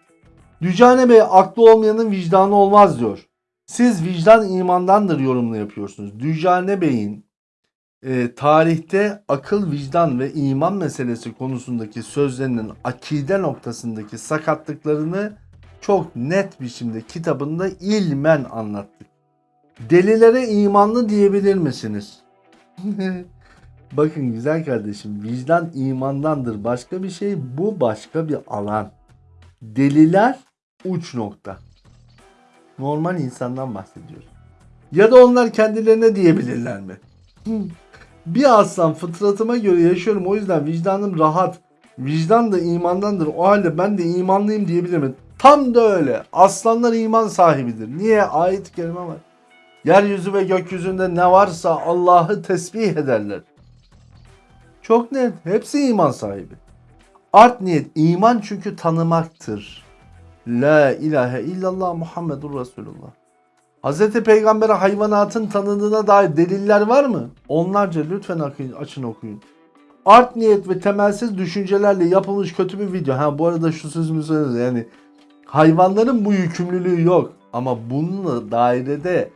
Dücane Bey aklı olmayanın vicdanı olmaz diyor. Siz vicdan imandandır yorumunu yapıyorsunuz. Dücane Bey'in e, tarihte akıl, vicdan ve iman meselesi konusundaki sözlerinin akide noktasındaki sakatlıklarını çok net biçimde kitabında ilmen anlattık. Delilere imanlı diyebilir misiniz? Bakın güzel kardeşim vicdan imandandır başka bir şey bu başka bir alan. Deliler uç nokta. Normal insandan bahsediyoruz. Ya da onlar kendilerine diyebilirler mi? bir aslan fıtratıma göre yaşıyorum o yüzden vicdanım rahat. Vicdan da imandandır. O halde ben de imanlıyım diyebilir mi? Tam da öyle. Aslanlar iman sahibidir. Niye? Ayet-i kerime var. Yeryüzü ve gökyüzünde ne varsa Allah'ı tesbih ederler. Çok net. Hepsi iman sahibi. Art niyet iman çünkü tanımaktır. La ilahe illallah Muhammedur Resulullah. Hz. Peygamber'e hayvanatın tanındığına dair deliller var mı? Onlarca lütfen açın okuyun. Art niyet ve temelsiz düşüncelerle yapılmış kötü bir video. Ha bu arada şu sözümü söyledi yani hayvanların bu yükümlülüğü yok. Ama bununla dairede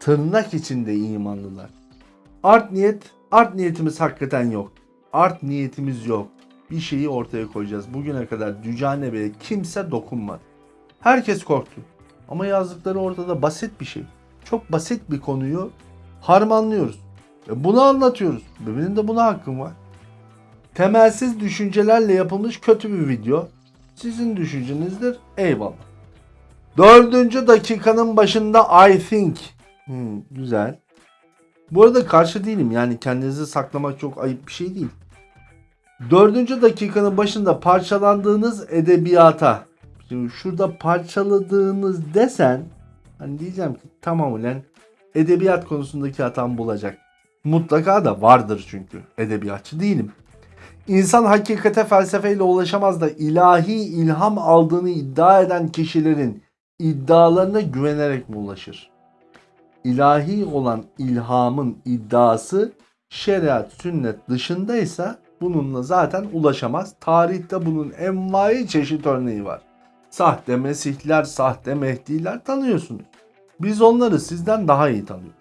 tırnak içinde imanlılar. Art niyet, art niyetimiz hakikaten yok. Art niyetimiz yok. Bir şeyi ortaya koyacağız. Bugüne kadar Dücane Bey'e kimse dokunmadı. Herkes korktu. Ama yazdıkları ortada basit bir şey. Çok basit bir konuyu harmanlıyoruz. E bunu anlatıyoruz. Benim de buna hakkım var. Temelsiz düşüncelerle yapılmış kötü bir video. Sizin düşüncenizdir. Eyvallah. Dördüncü dakikanın başında I think. Hmm, güzel. Bu arada karşı değilim. Yani kendinizi saklamak çok ayıp bir şey değil. Dördüncü dakikanın başında parçalandığınız edebiyata. Şimdi şurada parçaladığınız desen hani diyeceğim ki tamam ulan edebiyat konusundaki hatam bulacak. Mutlaka da vardır çünkü. Edebiyatçı değilim. İnsan hakikate felsefeyle ulaşamaz da ilahi ilham aldığını iddia eden kişilerin iddialarına güvenerek mi ulaşır? İlahi olan ilhamın iddiası şeriat, sünnet dışındaysa bununla zaten ulaşamaz. Tarihte bunun envai çeşit örneği var. Sahte mesihler, sahte mehdiler tanıyorsunuz. Biz onları sizden daha iyi tanıyoruz.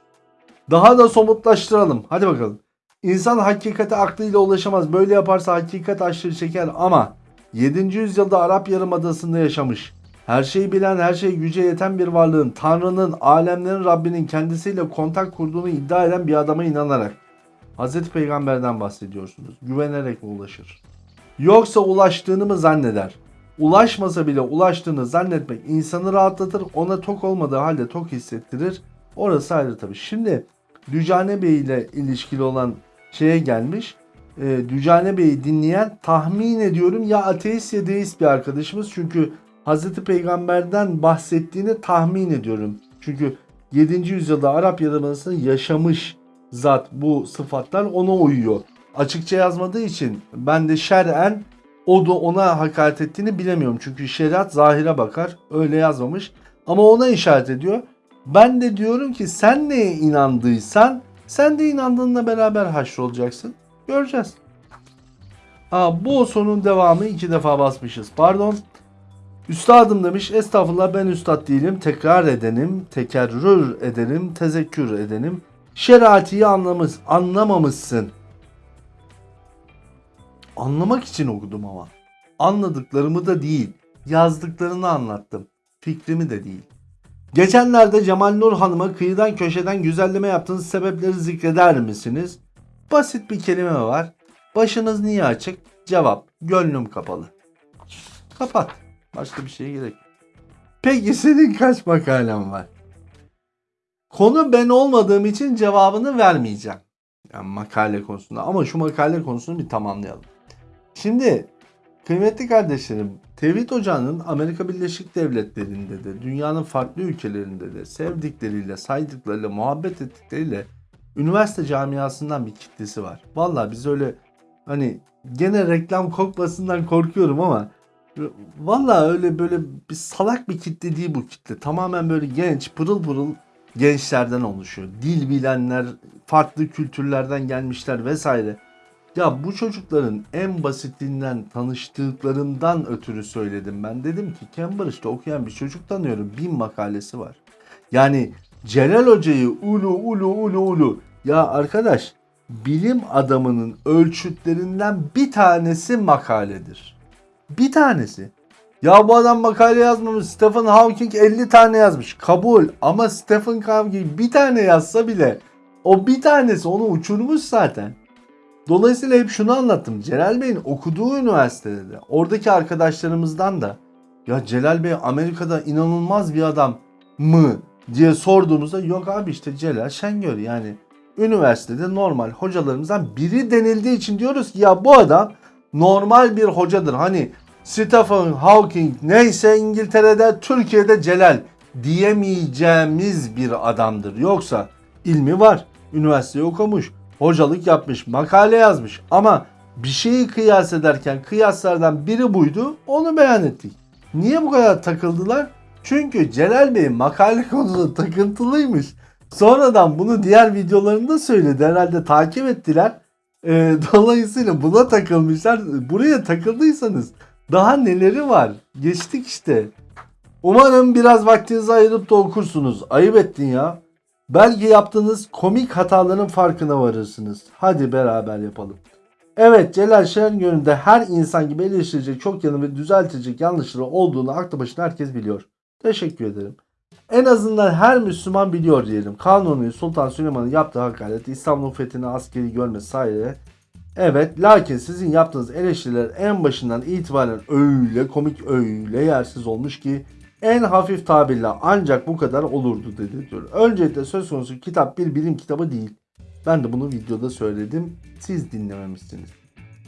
Daha da somutlaştıralım. Hadi bakalım. İnsan hakikate aklıyla ulaşamaz. Böyle yaparsa hakikat aşırı çeker ama 7. yüzyılda Arap Yarımadası'nda yaşamış. Her şeyi bilen, her şey güce yeten bir varlığın, Tanrı'nın, alemlerin Rabbinin kendisiyle kontak kurduğunu iddia eden bir adama inanarak Hazreti Peygamber'den bahsediyorsunuz. Güvenerek mi ulaşır? Yoksa ulaştığını mı zanneder? Ulaşmasa bile ulaştığını zannetmek insanı rahatlatır. Ona tok olmadığı halde tok hissettirir. Orası ayrı tabii. Şimdi Dücane Bey ile ilişkili olan şeye gelmiş. E, Dücane Bey'i dinleyen tahmin ediyorum ya ateist ya deist bir arkadaşımız. Çünkü Hazreti Peygamber'den bahsettiğini tahmin ediyorum. Çünkü 7. yüzyılda Arap Yarımadası'nda yaşamış zat bu sıfatlar ona uyuyor. Açıkça yazmadığı için ben de şer'en o da ona hakaret ettiğini bilemiyorum. Çünkü şeriat zahire bakar. Öyle yazmamış. Ama ona işaret ediyor. Ben de diyorum ki sen neye inandıysan sen de inandığınla beraber haşrolacaksın. Göreceğiz. Aa, bu sonun devamı iki defa basmışız. Pardon. Üstadım demiş estağfurullah ben üstad değilim tekrar edenim tekerrür ederim tezekkür edenim şeratiyi anlamış, anlamamışsın. Anlamak için okudum ama. Anladıklarımı da değil yazdıklarını anlattım fikrimi de değil. Geçenlerde Cemal Nur Hanım'a kıyıdan köşeden güzelleme yaptığınız sebepleri zikreder misiniz? Basit bir kelime var. Başınız niye açık? Cevap. Gönlüm kapalı. Kapat. Başka bir şeye gerek. Peki senin kaç makalen var? Konu ben olmadığım için cevabını vermeyeceğim. Yani makale konusunda. Ama şu makale konusunu bir tamamlayalım. Şimdi kıymetli kardeşlerim Tevhid Ocağı'nın Amerika Birleşik Devletleri'nde de dünyanın farklı ülkelerinde de sevdikleriyle, saydıklarıyla, muhabbet ettikleriyle üniversite camiasından bir kitlesi var. Vallahi biz öyle hani gene reklam kokmasından korkuyorum ama vallahi öyle böyle bir salak bir kitle değil bu kitle. Tamamen böyle genç, pırıl pırıl gençlerden oluşuyor. Dil bilenler, farklı kültürlerden gelmişler vesaire. Ya bu çocukların en basitinden tanıştıklarından ötürü söyledim ben. Dedim ki Cambridge'de okuyan bir çocuk tanıyorum. Bin makalesi var. Yani Celal Hoca'yı ulu ulu ulu ulu. Ya arkadaş bilim adamının ölçütlerinden bir tanesi makaledir. Bir tanesi. Ya bu adam makale yazmamış. Stephen Hawking 50 tane yazmış. Kabul. Ama Stephen Hawking bir tane yazsa bile o bir tanesi onu uçurmuş zaten. Dolayısıyla hep şunu anlattım. Celal Bey'in okuduğu üniversitede de oradaki arkadaşlarımızdan da ya Celal Bey Amerika'da inanılmaz bir adam mı diye sorduğumuzda yok abi işte Celal Şengör yani üniversitede normal hocalarımızdan biri denildiği için diyoruz ki ya bu adam normal bir hocadır. Hani Stephen Hawking neyse İngiltere'de Türkiye'de Celal diyemeyeceğimiz bir adamdır. Yoksa ilmi var. Üniversiteyi okumuş hocalık yapmış, makale yazmış ama bir şeyi kıyas ederken kıyaslardan biri buydu. Onu beyan ettik. Niye bu kadar takıldılar? Çünkü Celal Bey makale konusunda takıntılıymış. Sonradan bunu diğer videolarında söyledi. Herhalde takip ettiler. Ee, dolayısıyla buna takılmışlar. Buraya takıldıysanız daha neleri var? Geçtik işte. Umarım biraz vaktinizi ayırıp da okursunuz. Ayıp ettin ya. Belki yaptığınız komik hataların farkına varırsınız. Hadi beraber yapalım. Evet Celal Şengör'ün de her insan gibi eleştirecek çok yanı ve düzeltecek yanlışları olduğunu aklı başında herkes biliyor. Teşekkür ederim. En azından her Müslüman biliyor diyelim. Kanuni Sultan Süleyman'ın yaptığı hakaret, İstanbul fethini askeri görme sayede. Evet lakin sizin yaptığınız eleştiriler en başından itibaren öyle komik öyle yersiz olmuş ki en hafif tabirle ancak bu kadar olurdu dedi diyor. Öncelikle söz konusu kitap bir bilim kitabı değil. Ben de bunu videoda söyledim. Siz dinlememişsiniz.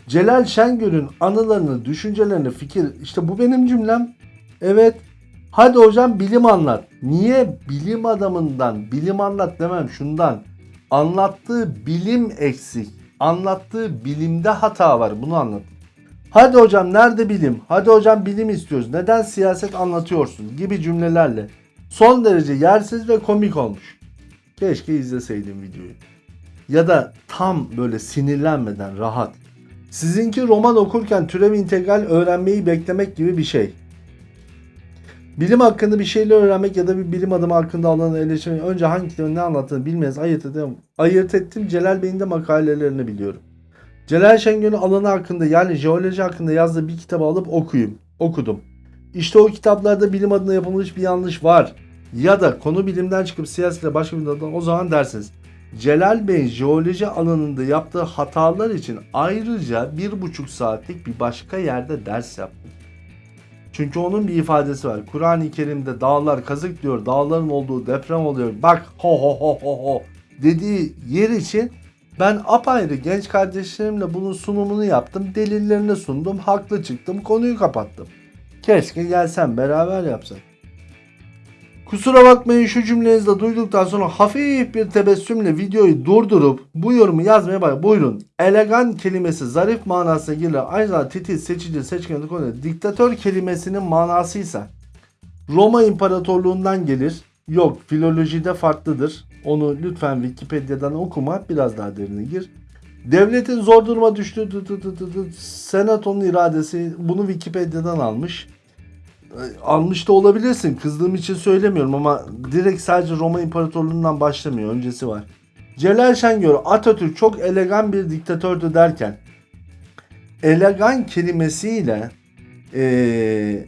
Celal Şengör'ün anılarını, düşüncelerini, fikir işte bu benim cümlem. Evet. Hadi hocam bilim anlat. Niye bilim adamından bilim anlat demem şundan. Anlattığı bilim eksik. Anlattığı bilimde hata var. Bunu anlat. Hadi hocam nerede bilim? Hadi hocam bilim istiyoruz. Neden siyaset anlatıyorsun? Gibi cümlelerle son derece yersiz ve komik olmuş. Keşke izleseydim videoyu. Ya da tam böyle sinirlenmeden rahat. Sizinki roman okurken türev integral öğrenmeyi beklemek gibi bir şey. Bilim hakkında bir şeyler öğrenmek ya da bir bilim adamı hakkında alanı eleştirmek önce hangi kitabın ne anlattığını bilmez ayırt. Ayırt ettim Celal Bey'in de makalelerini biliyorum. Celal Şengör'ün alanı hakkında yani jeoloji hakkında yazdığı bir kitabı alıp okuyayım. Okudum. İşte o kitaplarda bilim adına yapılmış bir yanlış var. Ya da konu bilimden çıkıp siyasetle başka bir alan o zaman dersiniz. Celal Bey jeoloji alanında yaptığı hatalar için ayrıca bir buçuk saatlik bir başka yerde ders yaptım. Çünkü onun bir ifadesi var. Kur'an-ı Kerim'de dağlar kazık diyor. Dağların olduğu deprem oluyor. Bak ho ho ho ho ho dediği yer için ben apayrı genç kardeşlerimle bunun sunumunu yaptım. Delillerini sundum. Haklı çıktım. Konuyu kapattım. Keşke gelsen beraber yapsak. Kusura bakmayın şu cümlenizi de duyduktan sonra hafif bir tebessümle videoyu durdurup bu yorumu yazmaya bak. Buyurun. Elegan kelimesi zarif manasına gelir. Zamanda titiz, seçici, seçkin konu. Diktatör kelimesinin manasıysa Roma İmparatorluğundan gelir. Yok filolojide farklıdır. Onu lütfen Wikipedia'dan okuma. Biraz daha derine gir. Devletin zor duruma düştüğü senatonun iradesi bunu Wikipedia'dan almış. e, almış da olabilirsin. Kızdığım için söylemiyorum ama direkt sadece Roma İmparatorluğu'ndan başlamıyor. Öncesi var. Celal Şengör Atatürk çok elegan bir diktatördü derken elegan kelimesiyle eee,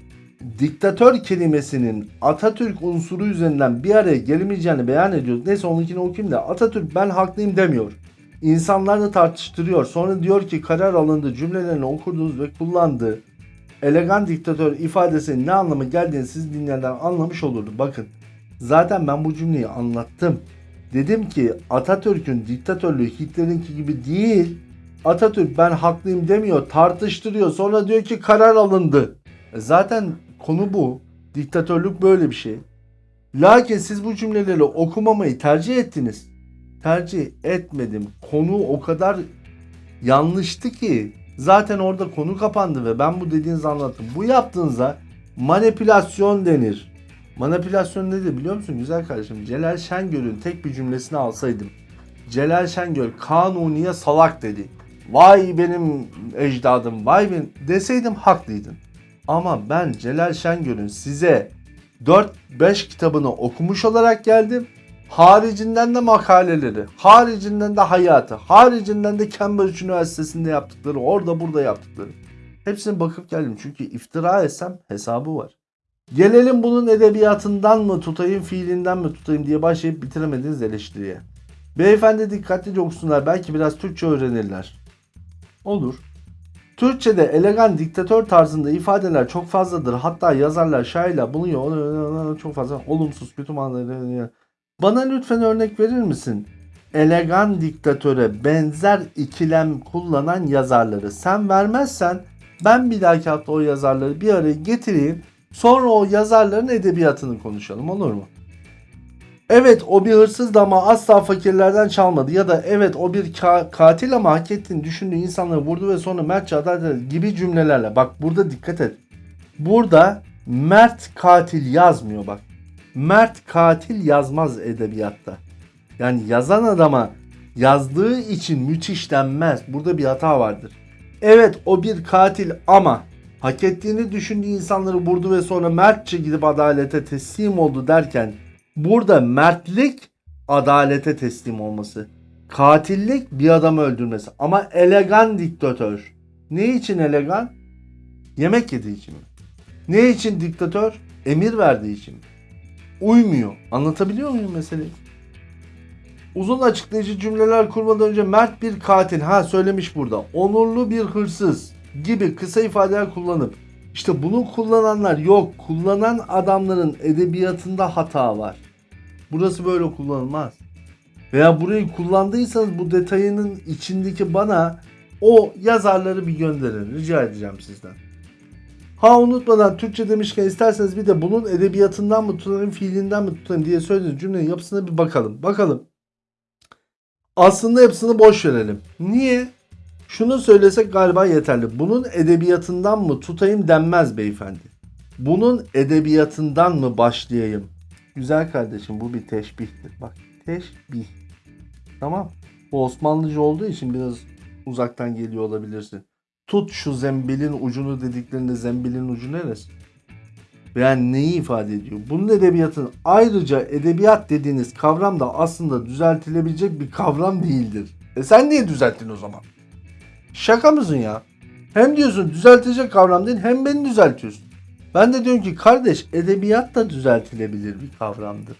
diktatör kelimesinin Atatürk unsuru üzerinden bir araya gelemeyeceğini beyan ediyor. Neyse onunkini okuyayım da Atatürk ben haklıyım demiyor. İnsanlarla tartıştırıyor. Sonra diyor ki karar alındı cümlelerini okudunuz ve kullandığı elegan diktatör ifadesinin ne anlama geldiğini siz dinleyenler anlamış olurdu. Bakın zaten ben bu cümleyi anlattım. Dedim ki Atatürk'ün diktatörlüğü Hitler'inki gibi değil. Atatürk ben haklıyım demiyor tartıştırıyor sonra diyor ki karar alındı. E Zaten konu bu. Diktatörlük böyle bir şey. Lakin siz bu cümleleri okumamayı tercih ettiniz. Tercih etmedim. Konu o kadar yanlıştı ki zaten orada konu kapandı ve ben bu dediğinizi anlattım. Bu yaptığınızda manipülasyon denir. Manipülasyon nedir biliyor musun güzel kardeşim? Celal Şengör'ün tek bir cümlesini alsaydım. Celal Şengör kanuniye salak dedi. Vay benim ecdadım vay benim deseydim haklıydın. Ama ben Celal Şengör'ün size 4-5 kitabını okumuş olarak geldim. Haricinden de makaleleri, haricinden de hayatı, haricinden de Cambridge Üniversitesi'nde yaptıkları, orada burada yaptıkları. Hepsine bakıp geldim çünkü iftira etsem hesabı var. Gelelim bunun edebiyatından mı tutayım, fiilinden mi tutayım diye başlayıp bitiremediğiniz eleştiriye. Beyefendi dikkatlice okusunlar belki biraz Türkçe öğrenirler. Olur. Türkçe'de elegan diktatör tarzında ifadeler çok fazladır. Hatta yazarlar, şairler bulunuyor. Çok fazla olumsuz, kötü manaları. Bana lütfen örnek verir misin? Elegan diktatöre benzer ikilem kullanan yazarları. Sen vermezsen ben bir dahaki hafta o yazarları bir araya getireyim. Sonra o yazarların edebiyatını konuşalım olur mu? Evet o bir hırsızdı ama asla fakirlerden çalmadı. Ya da evet o bir ka- katil ama hak ettiğini düşündüğü insanları vurdu ve sonra mertçe adalet gibi cümlelerle. Bak burada dikkat et. Burada mert katil yazmıyor bak. Mert katil yazmaz edebiyatta. Yani yazan adama yazdığı için müthiş denmez. Burada bir hata vardır. Evet o bir katil ama hak ettiğini düşündüğü insanları vurdu ve sonra mertçe gidip adalete teslim oldu derken burada mertlik adalete teslim olması. Katillik bir adamı öldürmesi. Ama elegan diktatör. Ne için elegan? Yemek yediği için mi? Ne için diktatör? Emir verdiği için mi? Uymuyor. Anlatabiliyor muyum meseleyi? Uzun açıklayıcı cümleler kurmadan önce mert bir katil ha söylemiş burada. Onurlu bir hırsız gibi kısa ifadeler kullanıp işte bunu kullananlar yok. Kullanan adamların edebiyatında hata var. Burası böyle kullanılmaz. Veya burayı kullandıysanız bu detayının içindeki bana o yazarları bir gönderin. Rica edeceğim sizden. Ha unutmadan Türkçe demişken isterseniz bir de bunun edebiyatından mı tutarım, fiilinden mi tutarım diye söylediğiniz cümlenin yapısına bir bakalım. Bakalım. Aslında hepsini boş verelim. Niye? Şunu söylesek galiba yeterli. Bunun edebiyatından mı tutayım denmez beyefendi. Bunun edebiyatından mı başlayayım? Güzel kardeşim bu bir teşbihtir. Bak teşbih. Tamam. Bu Osmanlıca olduğu için biraz uzaktan geliyor olabilirsin. Tut şu zembilin ucunu dediklerinde zembilin ucu neresi? Veya neyi ifade ediyor? Bunun edebiyatın ayrıca edebiyat dediğiniz kavram da aslında düzeltilebilecek bir kavram değildir. E sen niye düzelttin o zaman? Şaka mısın ya? Hem diyorsun düzeltecek kavram değil hem beni düzeltiyorsun. Ben de diyorum ki kardeş edebiyat da düzeltilebilir bir kavramdır.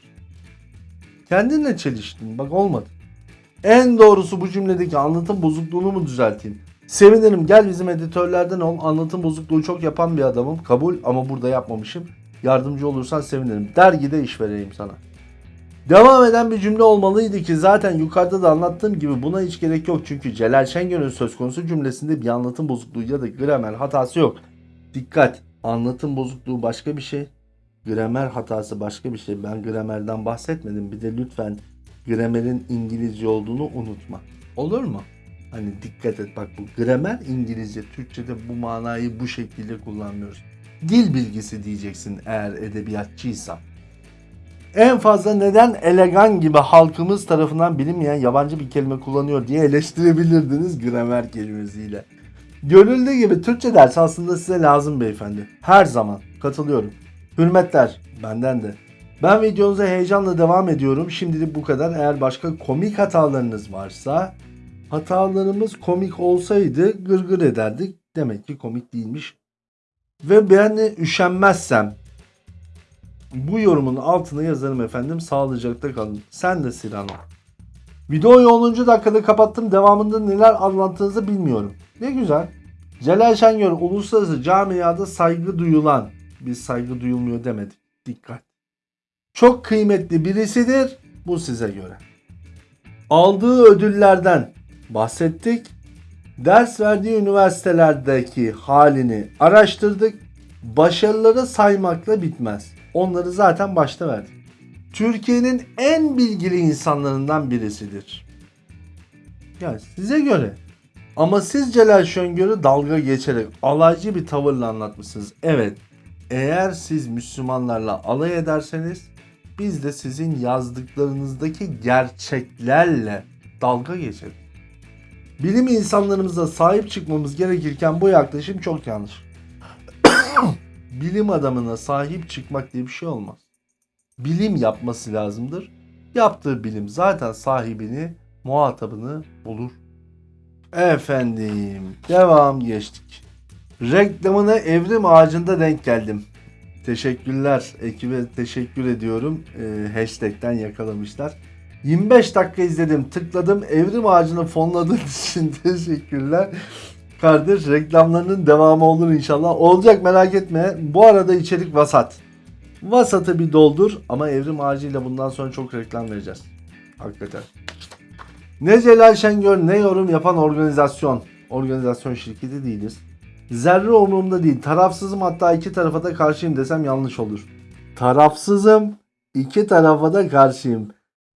Kendinle çeliştin bak olmadı. En doğrusu bu cümledeki anlatım bozukluğunu mu düzelteyim? Sevinirim gel bizim editörlerden ol. Anlatım bozukluğu çok yapan bir adamım. Kabul ama burada yapmamışım. Yardımcı olursan sevinirim. Dergide iş vereyim sana. Devam eden bir cümle olmalıydı ki zaten yukarıda da anlattığım gibi buna hiç gerek yok. Çünkü Celal Şengör'ün söz konusu cümlesinde bir anlatım bozukluğu ya da gramer hatası yok. Dikkat! Anlatım bozukluğu başka bir şey. Gramer hatası başka bir şey. Ben gramerden bahsetmedim. Bir de lütfen gramerin İngilizce olduğunu unutma. Olur mu? Hani dikkat et bak bu gramer İngilizce. Türkçe'de bu manayı bu şekilde kullanmıyoruz. Dil bilgisi diyeceksin eğer edebiyatçıysan. En fazla neden elegan gibi halkımız tarafından bilinmeyen yabancı bir kelime kullanıyor diye eleştirebilirdiniz gramer kelimesiyle. Görüldüğü gibi Türkçe dersi aslında size lazım beyefendi. Her zaman. Katılıyorum. Hürmetler benden de. Ben videonuza heyecanla devam ediyorum. Şimdilik bu kadar. Eğer başka komik hatalarınız varsa hatalarımız komik olsaydı gırgır ederdik. Demek ki komik değilmiş. Ve ben de üşenmezsem bu yorumun altına yazarım efendim. Sağlıcakla kalın. Sen de Sinan. Videoyu 10. dakikada kapattım. Devamında neler anlattığınızı bilmiyorum. Ne güzel. Celal Şengör uluslararası camiada saygı duyulan. Biz saygı duyulmuyor demedik. Dikkat. Çok kıymetli birisidir. Bu size göre. Aldığı ödüllerden bahsettik. Ders verdiği üniversitelerdeki halini araştırdık. Başarıları saymakla bitmez. Onları zaten başta verdik. Türkiye'nin en bilgili insanlarından birisidir. Yani size göre. Ama siz Celal Şengör'ü dalga geçerek alaycı bir tavırla anlatmışsınız. Evet. Eğer siz Müslümanlarla alay ederseniz biz de sizin yazdıklarınızdaki gerçeklerle dalga geçeriz. Bilim insanlarımıza sahip çıkmamız gerekirken bu yaklaşım çok yanlış. Bilim adamına sahip çıkmak diye bir şey olmaz. Bilim yapması lazımdır. Yaptığı bilim zaten sahibini, muhatabını bulur. Efendim, devam geçtik. Reklamına evrim ağacında denk geldim. Teşekkürler ekibe teşekkür ediyorum. Ee, hashtag'ten yakalamışlar. 25 dakika izledim tıkladım evrim ağacını fonladığın için teşekkürler. Kardeş reklamlarının devamı olur inşallah. Olacak merak etme. Bu arada içerik vasat. Vasatı bir doldur ama evrim ağacıyla bundan sonra çok reklam vereceğiz. Hakikaten. Ne Celal Şengör ne yorum yapan organizasyon. Organizasyon şirketi değiliz. Zerre umurumda değil. Tarafsızım hatta iki tarafa da karşıyım desem yanlış olur. Tarafsızım. iki tarafa da karşıyım.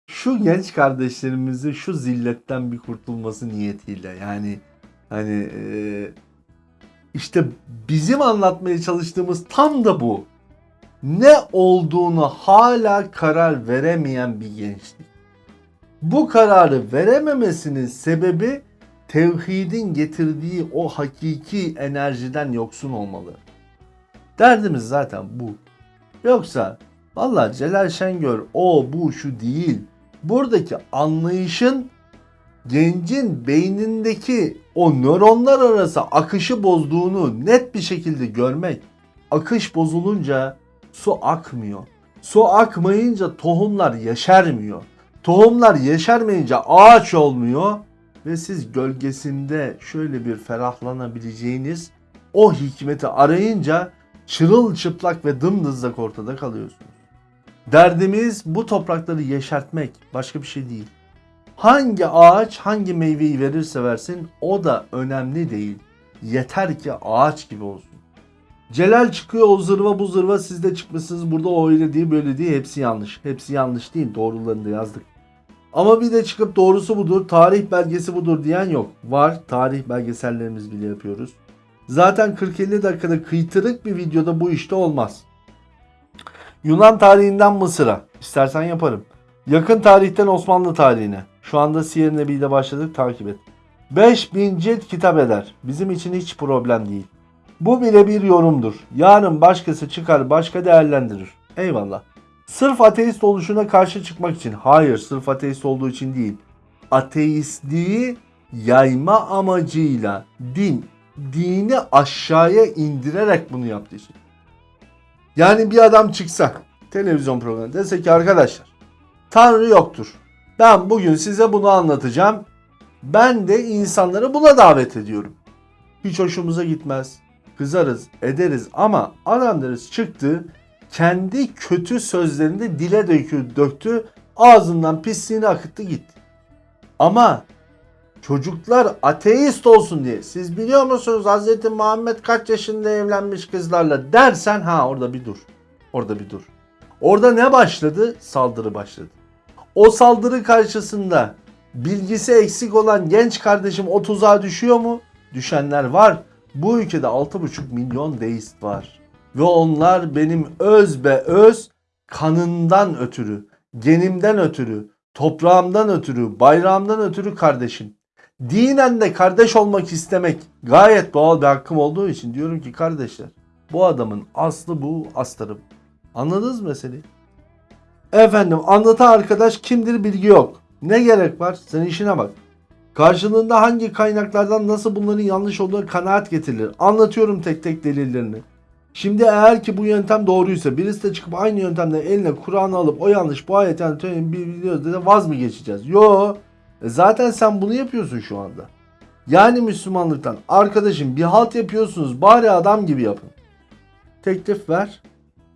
Şu genç kardeşlerimizin şu zilletten bir kurtulması niyetiyle yani hani e, işte bizim anlatmaya çalıştığımız tam da bu. Ne olduğunu hala karar veremeyen bir gençlik. Bu kararı verememesinin sebebi tevhidin getirdiği o hakiki enerjiden yoksun olmalı. Derdimiz zaten bu. Yoksa valla Celal Şengör o bu şu değil. Buradaki anlayışın gencin beynindeki o nöronlar arası akışı bozduğunu net bir şekilde görmek. Akış bozulunca su akmıyor. Su akmayınca tohumlar yeşermiyor. Tohumlar yeşermeyince ağaç olmuyor ve siz gölgesinde şöyle bir ferahlanabileceğiniz o hikmeti arayınca çırılçıplak ve dımdızlak ortada kalıyorsunuz. Derdimiz bu toprakları yeşertmek, başka bir şey değil. Hangi ağaç hangi meyveyi verirse versin o da önemli değil. Yeter ki ağaç gibi olsun. Celal çıkıyor o zırva bu zırva siz de çıkmışsınız burada o öyle değil böyle değil hepsi yanlış. Hepsi yanlış değil doğrularını da yazdık. Ama bir de çıkıp doğrusu budur, tarih belgesi budur diyen yok. Var, tarih belgesellerimiz bile yapıyoruz. Zaten 40-50 dakikada kıytırık bir videoda bu işte olmaz. Yunan tarihinden Mısır'a. İstersen yaparım. Yakın tarihten Osmanlı tarihine. Şu anda Siyer Nebi'de başladık takip et. 5000 cilt kitap eder. Bizim için hiç problem değil. Bu bile bir yorumdur. Yarın başkası çıkar başka değerlendirir. Eyvallah. Sırf ateist oluşuna karşı çıkmak için. Hayır sırf ateist olduğu için değil. Ateistliği yayma amacıyla din, dini aşağıya indirerek bunu yaptığı için. Yani bir adam çıksa televizyon programında dese ki arkadaşlar Tanrı yoktur. Ben bugün size bunu anlatacağım. Ben de insanları buna davet ediyorum. Hiç hoşumuza gitmez. Kızarız, ederiz ama adam deriz çıktı kendi kötü sözlerini de dile dökü, döktü. Ağzından pisliğini akıttı gitti. Ama çocuklar ateist olsun diye. Siz biliyor musunuz Hz. Muhammed kaç yaşında evlenmiş kızlarla dersen ha orada bir dur. Orada bir dur. Orada ne başladı? Saldırı başladı. O saldırı karşısında bilgisi eksik olan genç kardeşim o tuzağa düşüyor mu? Düşenler var. Bu ülkede 6,5 milyon deist var. Ve onlar benim öz be öz kanından ötürü, genimden ötürü, toprağımdan ötürü, bayrağımdan ötürü kardeşim. Dinen de kardeş olmak istemek gayet doğal bir hakkım olduğu için diyorum ki kardeşler Bu adamın aslı bu, astarı bu. Anladınız meseleyi? Efendim anlatan arkadaş kimdir bilgi yok. Ne gerek var? Sen işine bak. Karşılığında hangi kaynaklardan nasıl bunların yanlış olduğuna kanaat getirilir. Anlatıyorum tek tek delillerini. Şimdi eğer ki bu yöntem doğruysa birisi de çıkıp aynı yöntemle eline Kur'an'ı alıp o yanlış bu ayet yani biliyoruz dedi vaz mı geçeceğiz? Yo. E zaten sen bunu yapıyorsun şu anda. Yani Müslümanlıktan arkadaşım bir halt yapıyorsunuz bari adam gibi yapın. Teklif ver.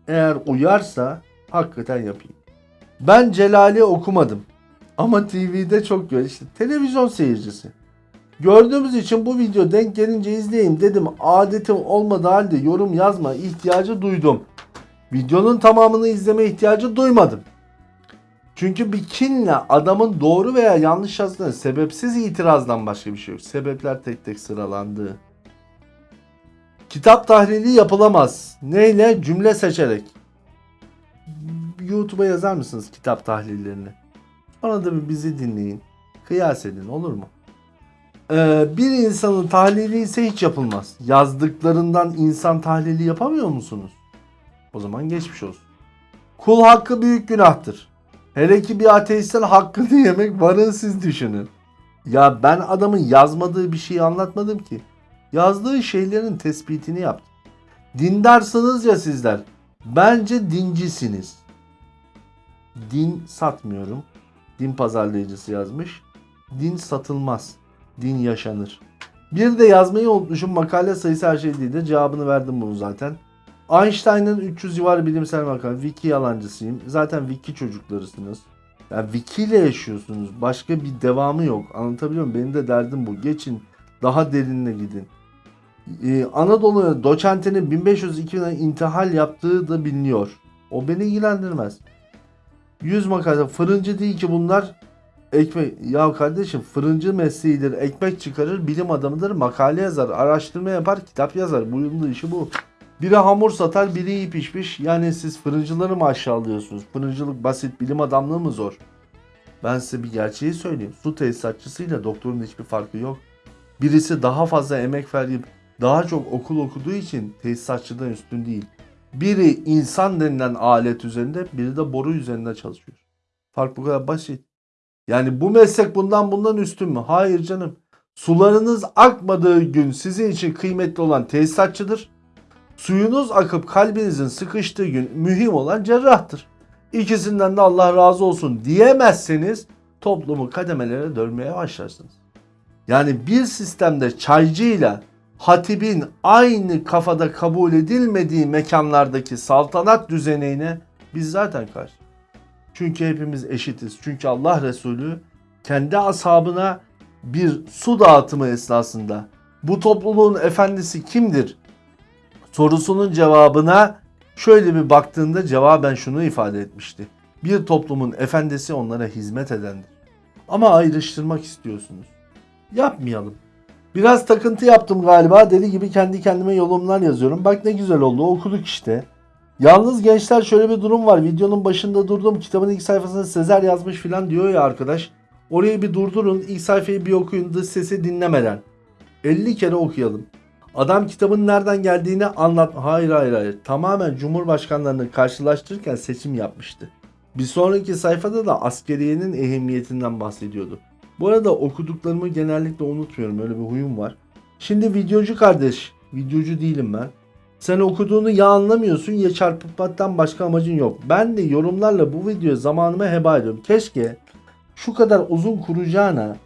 Eğer uyarsa hakikaten yapayım. Ben Celal'i okumadım. Ama TV'de çok gör. işte televizyon seyircisi. Gördüğümüz için bu video denk gelince izleyeyim dedim. Adetim olmadığı halde yorum yazma ihtiyacı duydum. Videonun tamamını izleme ihtiyacı duymadım. Çünkü bir kinle adamın doğru veya yanlış yazdığına sebepsiz itirazdan başka bir şey yok. Sebepler tek tek sıralandı. Kitap tahlili yapılamaz. Neyle? Cümle seçerek. YouTube'a yazar mısınız kitap tahlillerini? Sonra da bir bizi dinleyin. Kıyas edin olur mu? Ee, bir insanın tahlili ise hiç yapılmaz. Yazdıklarından insan tahlili yapamıyor musunuz? O zaman geçmiş olsun. Kul hakkı büyük günahtır. Hele ki bir ateistten hakkını yemek varın siz düşünün. Ya ben adamın yazmadığı bir şeyi anlatmadım ki. Yazdığı şeylerin tespitini yaptım. Dindarsınız ya sizler. Bence dincisiniz. Din satmıyorum. Din pazarlayıcısı yazmış. Din satılmaz. Din yaşanır. Bir de yazmayı unutmuşum. Makale sayısı her şey değil de cevabını verdim bunu zaten. Einstein'ın 300 civarı bilimsel makale. Wiki yalancısıyım. Zaten wiki çocuklarısınız. Yani wiki ile yaşıyorsunuz. Başka bir devamı yok. Anlatabiliyor muyum? Benim de derdim bu. Geçin. Daha derinine gidin. Ee, Anadolu doçentinin 1502'den intihal yaptığı da biliniyor. O beni ilgilendirmez. 100 makale. Fırıncı değil ki bunlar. Ekmek. Ya kardeşim fırıncı mesleğidir. Ekmek çıkarır. Bilim adamıdır. Makale yazar. Araştırma yapar. Kitap yazar. Bunun da işi bu. Biri hamur satar. Biri iyi pişmiş. Yani siz fırıncıları mı aşağılıyorsunuz? Fırıncılık basit. Bilim adamlığı mı zor? Ben size bir gerçeği söyleyeyim. Su tesisatçısıyla doktorun hiçbir farkı yok. Birisi daha fazla emek verip daha çok okul okuduğu için tesisatçıdan üstün değil. Biri insan denilen alet üzerinde, biri de boru üzerinde çalışıyor. Fark bu kadar basit. Yani bu meslek bundan bundan üstün mü? Hayır canım. Sularınız akmadığı gün sizin için kıymetli olan tesisatçıdır. Suyunuz akıp kalbinizin sıkıştığı gün mühim olan cerrahtır. İkisinden de Allah razı olsun diyemezseniz toplumu kademelere dönmeye başlarsınız. Yani bir sistemde çaycıyla hatibin aynı kafada kabul edilmediği mekanlardaki saltanat düzenine biz zaten karşı. Çünkü hepimiz eşitiz. Çünkü Allah Resulü kendi ashabına bir su dağıtımı esnasında bu topluluğun efendisi kimdir sorusunun cevabına şöyle bir baktığında cevaben şunu ifade etmişti. Bir toplumun efendisi onlara hizmet edendir. Ama ayrıştırmak istiyorsunuz. Yapmayalım. Biraz takıntı yaptım galiba. Deli gibi kendi kendime yorumlar yazıyorum. Bak ne güzel oldu. Okuduk işte. Yalnız gençler şöyle bir durum var. Videonun başında durdum. Kitabın ilk sayfasında Sezer yazmış filan diyor ya arkadaş. Orayı bir durdurun. İlk sayfayı bir okuyun. Dış sesi dinlemeden. 50 kere okuyalım. Adam kitabın nereden geldiğini anlat. Hayır hayır hayır. Tamamen Cumhurbaşkanlarını karşılaştırırken seçim yapmıştı. Bir sonraki sayfada da askeriyenin ehemmiyetinden bahsediyordu. Bu arada okuduklarımı genellikle unutmuyorum. Öyle bir huyum var. Şimdi videocu kardeş. Videocu değilim ben. Sen okuduğunu ya anlamıyorsun ya çarpıtmaktan başka amacın yok. Ben de yorumlarla bu videoya zamanımı heba ediyorum. Keşke şu kadar uzun kuracağına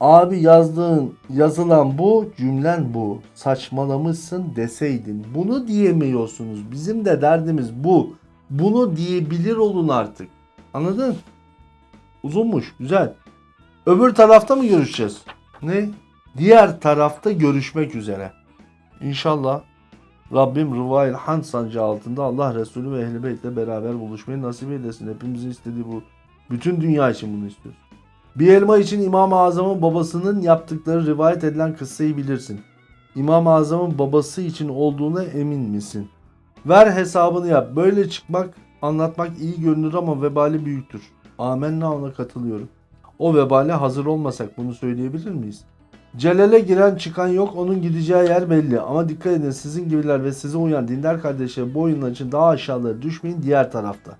abi yazdığın yazılan bu cümlen bu saçmalamışsın deseydin. Bunu diyemiyorsunuz. Bizim de derdimiz bu. Bunu diyebilir olun artık. Anladın? Uzunmuş. Güzel. Öbür tarafta mı görüşeceğiz? Ne? Diğer tarafta görüşmek üzere. İnşallah Rabbim Rıvail Han sancı altında Allah Resulü ve Ehl-i Beyt'le beraber buluşmayı nasip eylesin. Hepimizin istediği bu. Bütün dünya için bunu istiyoruz. Bir elma için İmam-ı Azam'ın babasının yaptıkları rivayet edilen kıssayı bilirsin. İmam-ı Azam'ın babası için olduğuna emin misin? Ver hesabını yap. Böyle çıkmak, anlatmak iyi görünür ama vebali büyüktür. Amenna ona katılıyorum. O vebale hazır olmasak bunu söyleyebilir miyiz? Celal'e giren çıkan yok onun gideceği yer belli. Ama dikkat edin sizin gibiler ve size uyan dindar kardeşler bu oyunlar için daha aşağılara düşmeyin diğer tarafta.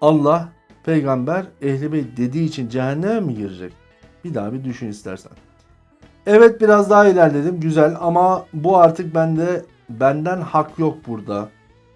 Allah peygamber ehli beyt dediği için cehenneme mi girecek? Bir daha bir düşün istersen. Evet biraz daha ilerledim güzel ama bu artık bende benden hak yok burada.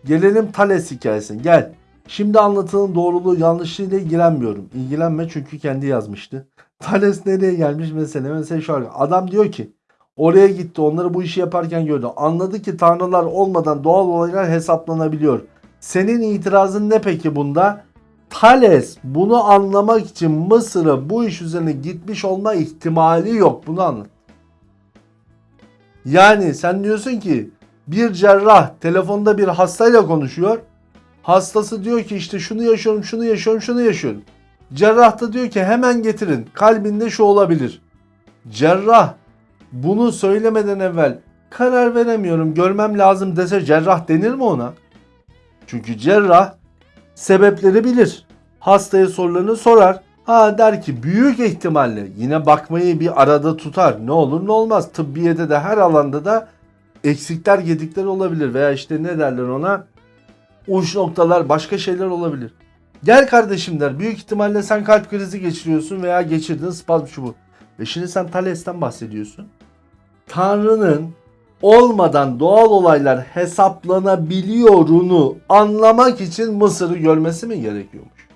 Gelelim Thales hikayesine gel. Şimdi anlatılan doğruluğu yanlışlığıyla ilgilenmiyorum. İlgilenme çünkü kendi yazmıştı. Thales nereye gelmiş mesela? Mesela şu an adam diyor ki oraya gitti onları bu işi yaparken gördü. Anladı ki tanrılar olmadan doğal olaylar hesaplanabiliyor. Senin itirazın ne peki bunda? Thales bunu anlamak için Mısır'a bu iş üzerine gitmiş olma ihtimali yok. Bunu anlat. Yani sen diyorsun ki bir cerrah telefonda bir hastayla konuşuyor. Hastası diyor ki işte şunu yaşıyorum, şunu yaşıyorum, şunu yaşıyorum. Cerrah da diyor ki hemen getirin. Kalbinde şu olabilir. Cerrah bunu söylemeden evvel karar veremiyorum, görmem lazım dese cerrah denir mi ona? Çünkü cerrah sebepleri bilir. Hastaya sorularını sorar. Ha der ki büyük ihtimalle yine bakmayı bir arada tutar. Ne olur ne olmaz. Tıbbiyede de her alanda da eksikler gedikler olabilir. Veya işte ne derler ona uç noktalar başka şeyler olabilir. Gel kardeşim der. Büyük ihtimalle sen kalp krizi geçiriyorsun veya geçirdin spazm şu bu. Ve şimdi sen Thales'ten bahsediyorsun. Tanrı'nın olmadan doğal olaylar hesaplanabiliyorunu anlamak için Mısır'ı görmesi mi gerekiyormuş?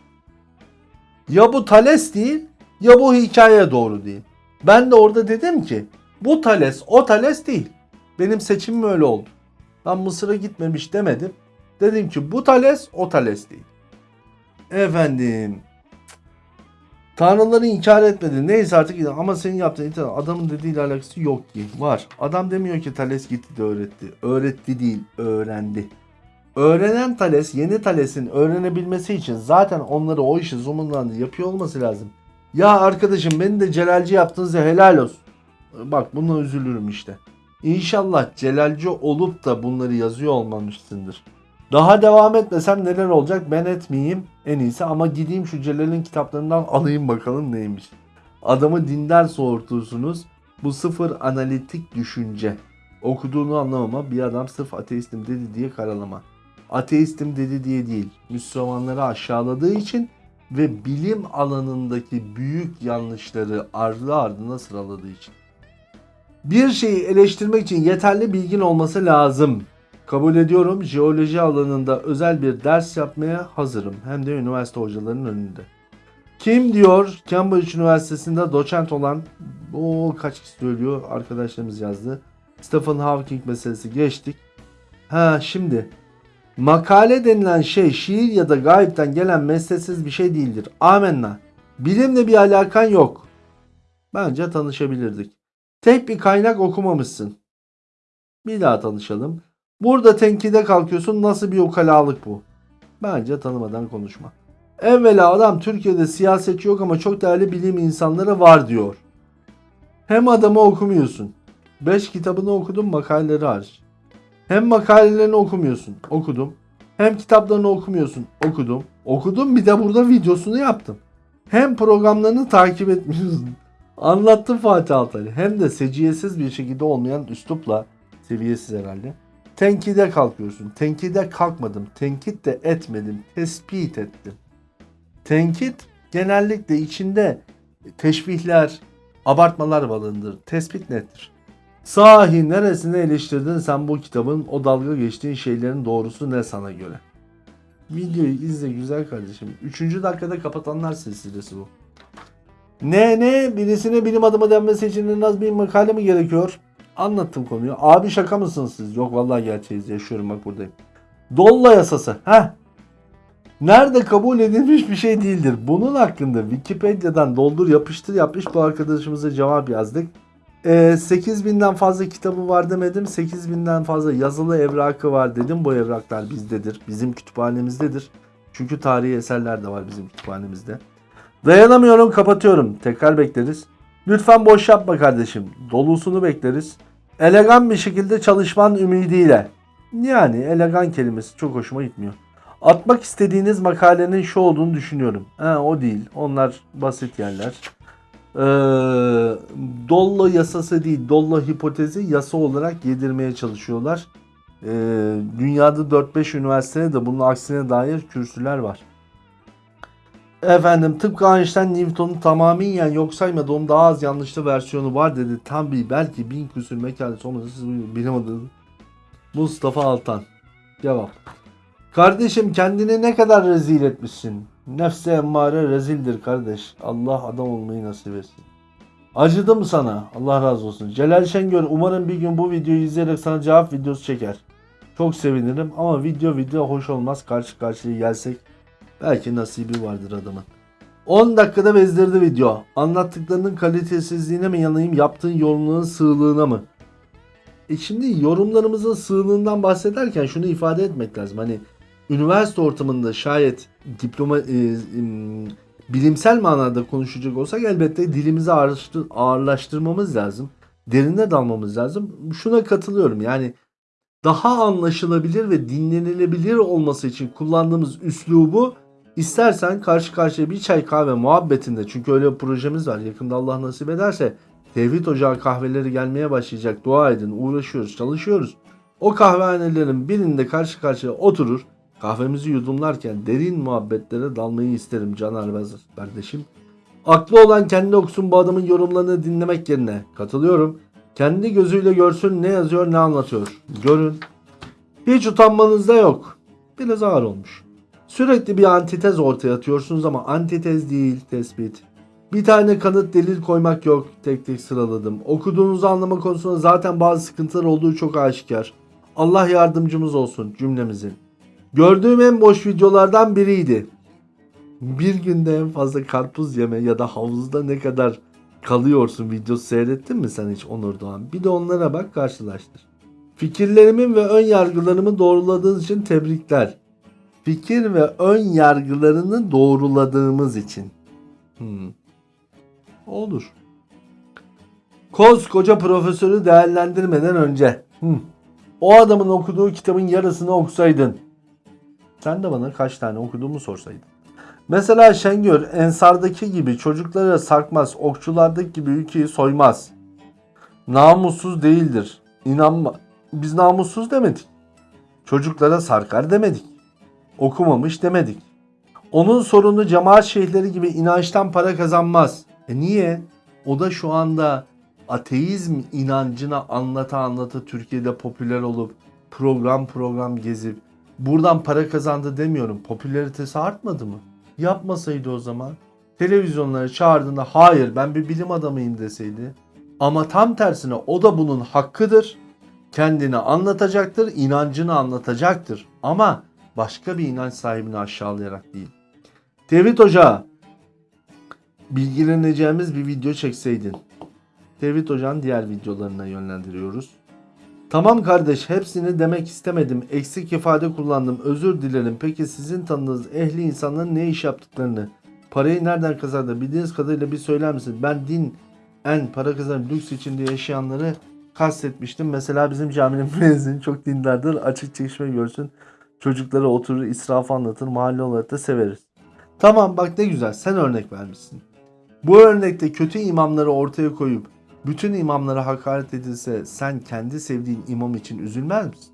Ya bu Thales değil ya bu hikaye doğru değil. Ben de orada dedim ki bu Thales o Thales değil. Benim seçimim öyle oldu. Ben Mısır'a gitmemiş demedim. Dedim ki bu Thales o Thales değil. Efendim. Tanrıları inkar etmedi. Neyse artık ama senin yaptığın itiraz adamın dediğiyle alakası yok ki. Var. Adam demiyor ki Thales gitti de öğretti. Öğretti değil, öğrendi. Öğrenen Thales yeni Thales'in öğrenebilmesi için zaten onları o işi zoom'undan yapıyor olması lazım. Ya arkadaşım beni de celalci yaptınız ya helal olsun. Bak buna üzülürüm işte. İnşallah celalci olup da bunları yazıyor olmamışsındır. Daha devam etmesem neler olacak ben etmeyeyim en iyisi ama gideyim şu Celal'in kitaplarından alayım bakalım neymiş. Adamı dinden soğurtursunuz. Bu sıfır analitik düşünce. Okuduğunu anlamama bir adam sırf ateistim dedi diye karalama. Ateistim dedi diye değil. Müslümanları aşağıladığı için ve bilim alanındaki büyük yanlışları ardı ardına sıraladığı için. Bir şeyi eleştirmek için yeterli bilgin olması lazım. Kabul ediyorum jeoloji alanında özel bir ders yapmaya hazırım. Hem de üniversite hocalarının önünde. Kim diyor Cambridge Üniversitesi'nde doçent olan o kaç kişi söylüyor arkadaşlarımız yazdı. Stephen Hawking meselesi geçtik. Ha şimdi makale denilen şey şiir ya da gayipten gelen mesleksiz bir şey değildir. Amenna. Bilimle bir alakan yok. Bence tanışabilirdik. Tek bir kaynak okumamışsın. Bir daha tanışalım. Burada tenkide kalkıyorsun nasıl bir ukalalık bu? Bence tanımadan konuşma. Evvela adam Türkiye'de siyasetçi yok ama çok değerli bilim insanları var diyor. Hem adamı okumuyorsun. 5 kitabını okudum makaleleri hariç. Hem makalelerini okumuyorsun. Okudum. Hem kitaplarını okumuyorsun. Okudum. Okudum bir de burada videosunu yaptım. Hem programlarını takip etmiyorsun. Anlattım Fatih Altaylı. Hem de seciyesiz bir şekilde olmayan üslupla seviyesiz herhalde. Tenkide kalkıyorsun. Tenkide kalkmadım. Tenkit de etmedim. Tespit ettim. Tenkit genellikle içinde teşbihler, abartmalar balındır. Tespit nettir. Sahi neresine eleştirdin sen bu kitabın o dalga geçtiğin şeylerin doğrusu ne sana göre? Videoyu izle güzel kardeşim. Üçüncü dakikada kapatanlar silsilesi bu. Ne ne birisine bilim adamı denmesi için en az bir makale mi gerekiyor? Anlattım konuyu. Abi şaka mısınız siz? Yok vallahi gerçeğiz yaşıyorum bak buradayım. Dolla yasası. Heh. Nerede kabul edilmiş bir şey değildir. Bunun hakkında Wikipedia'dan doldur yapıştır yapmış bu arkadaşımıza cevap yazdık. Ee, 8000'den fazla kitabı var demedim. 8000'den fazla yazılı evrakı var dedim. Bu evraklar bizdedir. Bizim kütüphanemizdedir. Çünkü tarihi eserler de var bizim kütüphanemizde. Dayanamıyorum kapatıyorum. Tekrar bekleriz. Lütfen boş yapma kardeşim. Dolusunu bekleriz. Elegan bir şekilde çalışman ümidiyle. Yani elegan kelimesi çok hoşuma gitmiyor. Atmak istediğiniz makalenin şu olduğunu düşünüyorum. Ha, o değil. Onlar basit yerler. Ee, Dollo yasası değil, Dollo hipotezi yasa olarak yedirmeye çalışıyorlar. Ee, dünyada 4-5 üniversitede de bunun aksine dair kürsüler var. Efendim tıpkı Einstein Newton'un tamamen yok saymadı. Onun daha az yanlışlı versiyonu var dedi. Tam bir belki bin küsür mekanisi olmasa siz adamı. Mustafa Altan. Cevap. Kardeşim kendini ne kadar rezil etmişsin. Nefse emmare rezildir kardeş. Allah adam olmayı nasip etsin. Acıdım sana. Allah razı olsun. Celal Şengör umarım bir gün bu videoyu izleyerek sana cevap videosu çeker. Çok sevinirim ama video video hoş olmaz. Karşı karşıya gelsek belki nasibi vardır adamın. 10 dakikada bezdirdi video. Anlattıklarının kalitesizliğine mi yanayım yaptığın yorumların sığlığına mı? E şimdi yorumlarımızın sığlığından bahsederken şunu ifade etmek lazım. Hani üniversite ortamında şayet diploma e, em, bilimsel manada konuşacak olsak elbette dilimizi ağırlaştır, ağırlaştırmamız lazım. Derine dalmamız lazım. Şuna katılıyorum. Yani daha anlaşılabilir ve dinlenilebilir olması için kullandığımız üslubu istersen karşı karşıya bir çay kahve muhabbetinde çünkü öyle bir projemiz var. Yakında Allah nasip ederse Tevhid Ocağı kahveleri gelmeye başlayacak. Dua edin, uğraşıyoruz, çalışıyoruz. O kahvehanelerin birinde karşı karşıya oturur. Kahvemizi yudumlarken derin muhabbetlere dalmayı isterim Caner Bez kardeşim. Aklı olan kendi okusun bu adamın yorumlarını dinlemek yerine katılıyorum. Kendi gözüyle görsün ne yazıyor ne anlatıyor. Görün. Hiç utanmanız da yok. Biraz ağır olmuş. Sürekli bir antitez ortaya atıyorsunuz ama antitez değil tespit. Bir tane kanıt delil koymak yok. Tek tek sıraladım. Okuduğunuzu anlama konusunda zaten bazı sıkıntılar olduğu çok aşikar. Allah yardımcımız olsun cümlemizin. Gördüğüm en boş videolardan biriydi. Bir günde en fazla karpuz yeme ya da havuzda ne kadar kalıyorsun videosu seyrettin mi sen hiç Onur Doğan? Bir de onlara bak karşılaştır. Fikirlerimin ve ön yargılarımı doğruladığınız için tebrikler. Fikir ve ön yargılarını doğruladığımız için. Hmm. Olur. Koskoca profesörü değerlendirmeden önce. Hmm. O adamın okuduğu kitabın yarısını okusaydın. Sen de bana kaç tane okuduğumu sorsaydın. Mesela Şengör Ensar'daki gibi çocuklara sarkmaz, okçulardaki gibi ülkeyi soymaz. Namussuz değildir. İnanma. Biz namussuz demedik. Çocuklara sarkar demedik. Okumamış demedik. Onun sorunu cemaat şeyhleri gibi inançtan para kazanmaz. E niye? O da şu anda ateizm inancını anlata anlata Türkiye'de popüler olup program program gezip buradan para kazandı demiyorum. Popülaritesi artmadı mı? Yapmasaydı o zaman. Televizyonlara çağırdığında hayır ben bir bilim adamıyım deseydi. Ama tam tersine o da bunun hakkıdır. Kendini anlatacaktır, inancını anlatacaktır. Ama başka bir inanç sahibini aşağılayarak değil. Tevhid Ocağı bilgileneceğimiz bir video çekseydin. Tevhid Hoca'nın diğer videolarına yönlendiriyoruz. Tamam kardeş hepsini demek istemedim. Eksik ifade kullandım. Özür dilerim. Peki sizin tanıdığınız ehli insanların ne iş yaptıklarını, parayı nereden kazandı bildiğiniz kadarıyla bir söyler misiniz? Ben din en para kazanan lüks içinde yaşayanları kastetmiştim. Mesela bizim caminin müezzini çok dindardır. Açık çeşme görsün. Çocuklara oturur israfı anlatır. Mahalle olarak da severiz. Tamam bak ne güzel sen örnek vermişsin. Bu örnekte kötü imamları ortaya koyup bütün imamlara hakaret edilse sen kendi sevdiğin imam için üzülmez misin?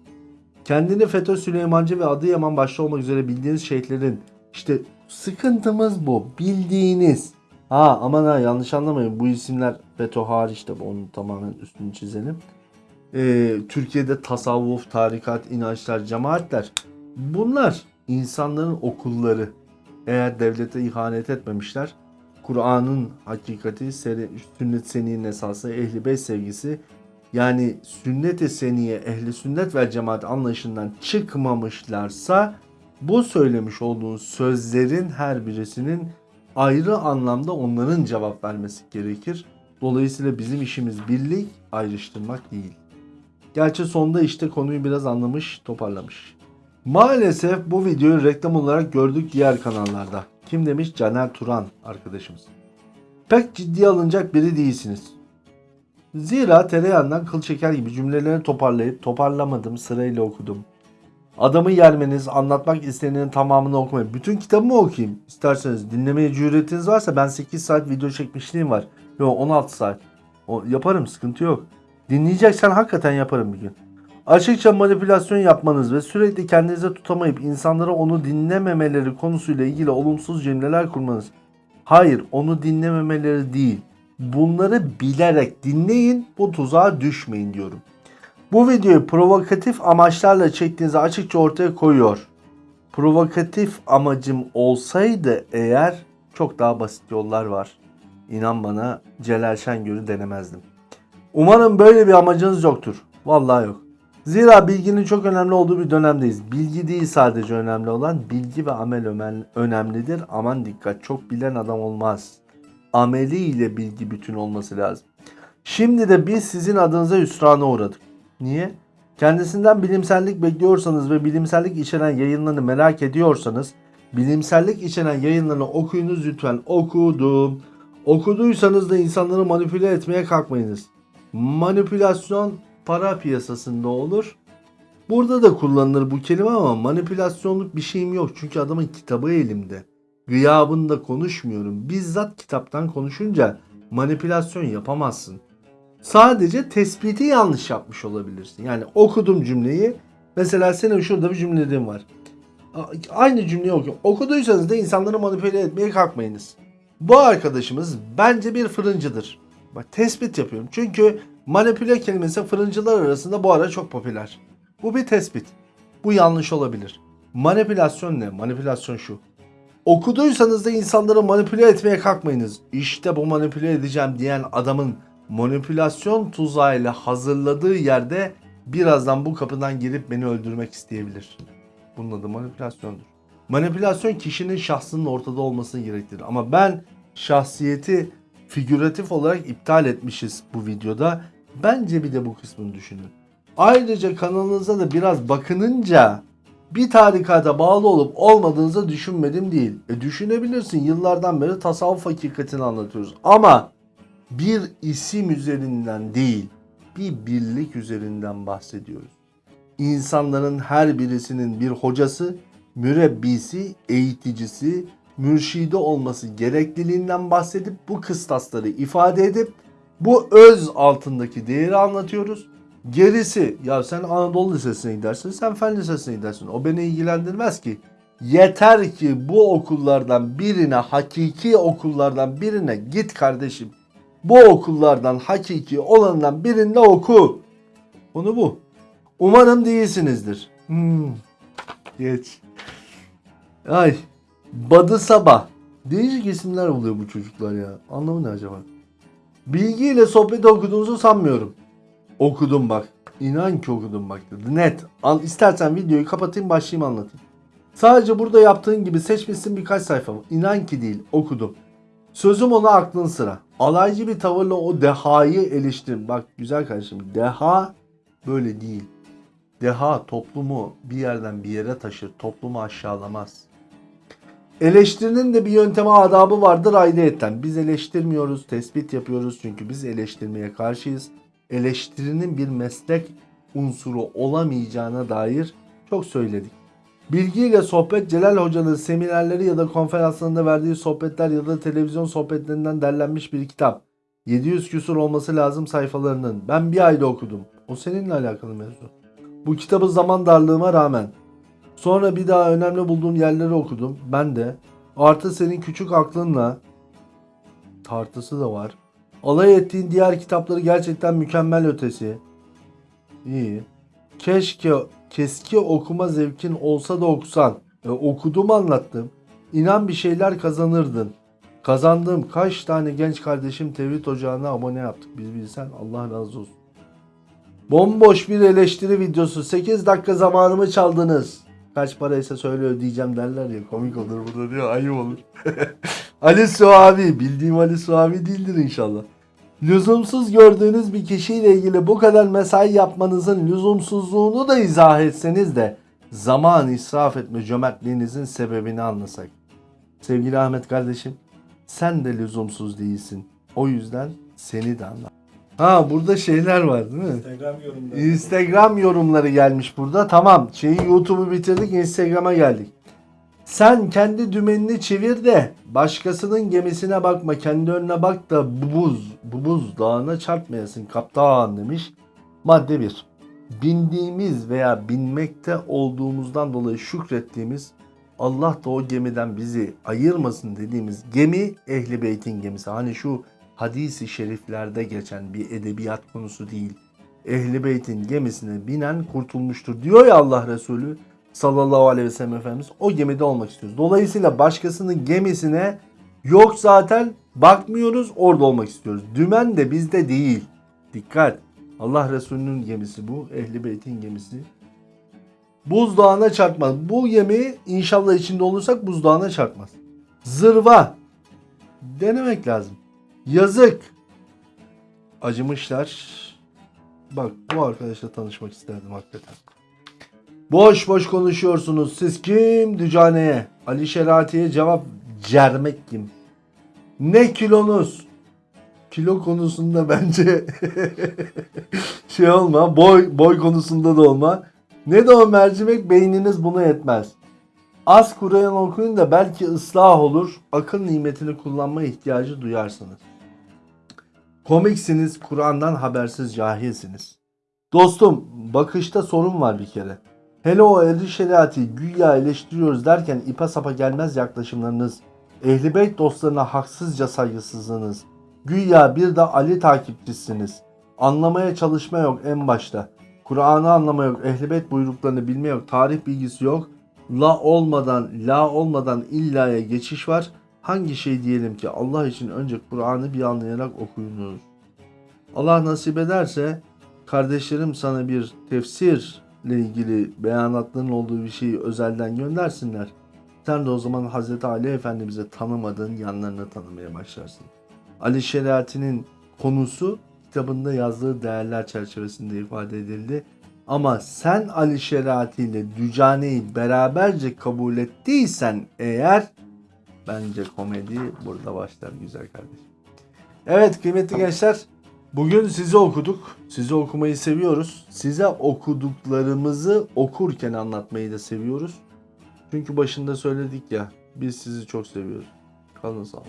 Kendini FETÖ Süleymancı ve Adıyaman başta olmak üzere bildiğiniz şeyhlerin işte sıkıntımız bu bildiğiniz. Ha aman ha yanlış anlamayın bu isimler FETÖ hariç de onun tamamen üstünü çizelim. Ee, Türkiye'de tasavvuf, tarikat, inançlar, cemaatler bunlar insanların okulları. Eğer devlete ihanet etmemişler Kur'an'ın hakikati, sünnet seniyenin esası, ehli beyt sevgisi yani sünnet-i seniye, ehli sünnet ve cemaat anlayışından çıkmamışlarsa bu söylemiş olduğun sözlerin her birisinin ayrı anlamda onların cevap vermesi gerekir. Dolayısıyla bizim işimiz birlik, ayrıştırmak değil. Gerçi sonda işte konuyu biraz anlamış, toparlamış. Maalesef bu videoyu reklam olarak gördük diğer kanallarda. Kim demiş? Caner Turan arkadaşımız. Pek ciddiye alınacak biri değilsiniz. Zira tereyağından kıl çeker gibi cümlelerini toparlayıp toparlamadım sırayla okudum. Adamı yermeniz, anlatmak istenenin tamamını okumayın. Bütün kitabımı okuyayım. İsterseniz dinlemeye cüretiniz varsa ben 8 saat video çekmişliğim var. Yok 16 saat. O, yaparım sıkıntı yok. Dinleyeceksen hakikaten yaparım bir gün. Açıkça manipülasyon yapmanız ve sürekli kendinize tutamayıp insanlara onu dinlememeleri konusuyla ilgili olumsuz cümleler kurmanız. Hayır onu dinlememeleri değil. Bunları bilerek dinleyin bu tuzağa düşmeyin diyorum. Bu videoyu provokatif amaçlarla çektiğinizi açıkça ortaya koyuyor. Provokatif amacım olsaydı eğer çok daha basit yollar var. İnan bana Celal Şengör'ü denemezdim. Umarım böyle bir amacınız yoktur. Vallahi yok. Zira bilginin çok önemli olduğu bir dönemdeyiz. Bilgi değil sadece önemli olan, bilgi ve amel önemlidir. Aman dikkat, çok bilen adam olmaz. Ameli ile bilgi bütün olması lazım. Şimdi de biz sizin adınıza hüsrana uğradık. Niye? Kendisinden bilimsellik bekliyorsanız ve bilimsellik içeren yayınlarını merak ediyorsanız bilimsellik içeren yayınlarını okuyunuz lütfen. Okudum. Okuduysanız da insanları manipüle etmeye kalkmayınız. Manipülasyon para piyasasında olur. Burada da kullanılır bu kelime ama manipülasyonluk bir şeyim yok. Çünkü adamın kitabı elimde. Gıyabında konuşmuyorum. Bizzat kitaptan konuşunca manipülasyon yapamazsın. Sadece tespiti yanlış yapmış olabilirsin. Yani okudum cümleyi. Mesela senin şurada bir cümlelerin var. Aynı cümleyi okuyorum. Okuduysanız da insanları manipüle etmeye kalkmayınız. Bu arkadaşımız bence bir fırıncıdır. Bak tespit yapıyorum. Çünkü manipüle kelimesi fırıncılar arasında bu ara çok popüler. Bu bir tespit. Bu yanlış olabilir. Manipülasyon ne? Manipülasyon şu. Okuduysanız da insanları manipüle etmeye kalkmayınız. İşte bu manipüle edeceğim diyen adamın manipülasyon tuzağıyla hazırladığı yerde birazdan bu kapıdan girip beni öldürmek isteyebilir. Bunun adı manipülasyondur. Manipülasyon kişinin şahsının ortada olmasını gerektirir. Ama ben şahsiyeti figüratif olarak iptal etmişiz bu videoda. Bence bir de bu kısmını düşünün. Ayrıca kanalınıza da biraz bakınınca bir tarikata bağlı olup olmadığınızı düşünmedim değil. E düşünebilirsin yıllardan beri tasavvuf hakikatini anlatıyoruz. Ama bir isim üzerinden değil bir birlik üzerinden bahsediyoruz. İnsanların her birisinin bir hocası, mürebbisi, eğiticisi, mürşidi olması gerekliliğinden bahsedip bu kıstasları ifade edip bu öz altındaki değeri anlatıyoruz. Gerisi ya sen Anadolu Lisesi'ne gidersin, sen Fen Lisesi'ne gidersin. O beni ilgilendirmez ki. Yeter ki bu okullardan birine, hakiki okullardan birine git kardeşim. Bu okullardan hakiki olanından birinde oku. Bunu bu. Umarım değilsinizdir. Hmm. Geç. Ay. Badı Sabah. Değişik isimler buluyor bu çocuklar ya. Anlamı ne acaba? Bilgiyle sohbet okuduğunuzu sanmıyorum. Okudum bak. İnan ki okudum bak. Net. Al, istersen videoyu kapatayım başlayayım anlatayım. Sadece burada yaptığın gibi seçmişsin birkaç sayfa. İnan ki değil. Okudum. Sözüm ona aklın sıra. Alaycı bir tavırla o dehayı eleştir. Bak güzel kardeşim. Deha böyle değil. Deha toplumu bir yerden bir yere taşır. Toplumu aşağılamaz. Eleştirinin de bir yöntemi adabı vardır ayrıyetten. Biz eleştirmiyoruz, tespit yapıyoruz çünkü biz eleştirmeye karşıyız. Eleştirinin bir meslek unsuru olamayacağına dair çok söyledik. Bilgiyle sohbet Celal Hoca'nın seminerleri ya da konferanslarında verdiği sohbetler ya da televizyon sohbetlerinden derlenmiş bir kitap. 700 küsur olması lazım sayfalarının. Ben bir ayda okudum. O seninle alakalı mevzu. Bu kitabı zaman darlığıma rağmen. Sonra bir daha önemli bulduğum yerleri okudum. Ben de. Artı senin küçük aklınla tartısı da var. Alay ettiğin diğer kitapları gerçekten mükemmel ötesi. İyi. Keşke keski okuma zevkin olsa da okusan. E, okudum anlattım. İnan bir şeyler kazanırdın. Kazandığım kaç tane genç kardeşim Tevhid Ocağı'na abone yaptık biz bilsen Allah razı olsun. Bomboş bir eleştiri videosu. 8 dakika zamanımı çaldınız. Kaç paraysa söyle ödeyeceğim derler ya. Komik olur bu da diyor. Ayıp olur. Ali Suavi. Bildiğim Ali Suavi değildir inşallah. Lüzumsuz gördüğünüz bir kişiyle ilgili bu kadar mesai yapmanızın lüzumsuzluğunu da izah etseniz de zaman israf etme cömertliğinizin sebebini anlasak. Sevgili Ahmet kardeşim sen de lüzumsuz değilsin. O yüzden seni de anla. Ha burada şeyler var değil mi? Instagram yorumları. Instagram yorumları gelmiş burada. Tamam şeyi YouTube'u bitirdik Instagram'a geldik. Sen kendi dümenini çevir de başkasının gemisine bakma kendi önüne bak da bu buz, bu buz dağına çarpmayasın kaptan demiş. Madde 1. Bindiğimiz veya binmekte olduğumuzdan dolayı şükrettiğimiz Allah da o gemiden bizi ayırmasın dediğimiz gemi Ehli Beyt'in gemisi. Hani şu hadisi şeriflerde geçen bir edebiyat konusu değil. Ehli Beyt'in gemisine binen kurtulmuştur diyor ya Allah Resulü sallallahu aleyhi ve sellem Efendimiz o gemide olmak istiyoruz. Dolayısıyla başkasının gemisine yok zaten bakmıyoruz orada olmak istiyoruz. Dümen de bizde değil. Dikkat. Allah Resulü'nün gemisi bu. Ehli Beyt'in gemisi. Buzdağına çarpmaz. Bu gemi inşallah içinde olursak buzdağına çarpmaz. Zırva. Denemek lazım. Yazık. Acımışlar. Bak bu arkadaşla tanışmak isterdim hakikaten. Boş boş konuşuyorsunuz. Siz kim? Dücane'ye. Ali Şerati'ye cevap cermek kim? Ne kilonuz? Kilo konusunda bence şey olma. Boy boy konusunda da olma. Ne de o mercimek beyniniz buna yetmez. Az Kur'an okuyun da belki ıslah olur. Akıl nimetini kullanma ihtiyacı duyarsınız. Komiksiniz, Kur'an'dan habersiz cahilsiniz. Dostum, bakışta sorun var bir kere. Hele o ehli şeriatı güya eleştiriyoruz derken ipa sapa gelmez yaklaşımlarınız, ehli beyt dostlarına haksızca saygısızlığınız, güya bir de Ali takipçisiniz. Anlamaya çalışma yok en başta. Kur'an'ı anlama yok, ehli beyt buyruklarını bilme yok, tarih bilgisi yok. La olmadan, la olmadan illaya geçiş var. Hangi şey diyelim ki Allah için önce Kur'an'ı bir anlayarak okuyunuz. Allah nasip ederse kardeşlerim sana bir tefsirle ilgili beyanatların olduğu bir şeyi özelden göndersinler. Sen de o zaman Hz. Ali Efendimiz'e tanımadığın yanlarını tanımaya başlarsın. Ali Şeriati'nin konusu kitabında yazdığı değerler çerçevesinde ifade edildi. Ama sen Ali Şeriati ile Dücane'yi beraberce kabul ettiysen eğer bence komedi burada başlar güzel kardeşim. Evet kıymetli gençler bugün sizi okuduk. Sizi okumayı seviyoruz. Size okuduklarımızı okurken anlatmayı da seviyoruz. Çünkü başında söyledik ya biz sizi çok seviyoruz. Kalın sağ.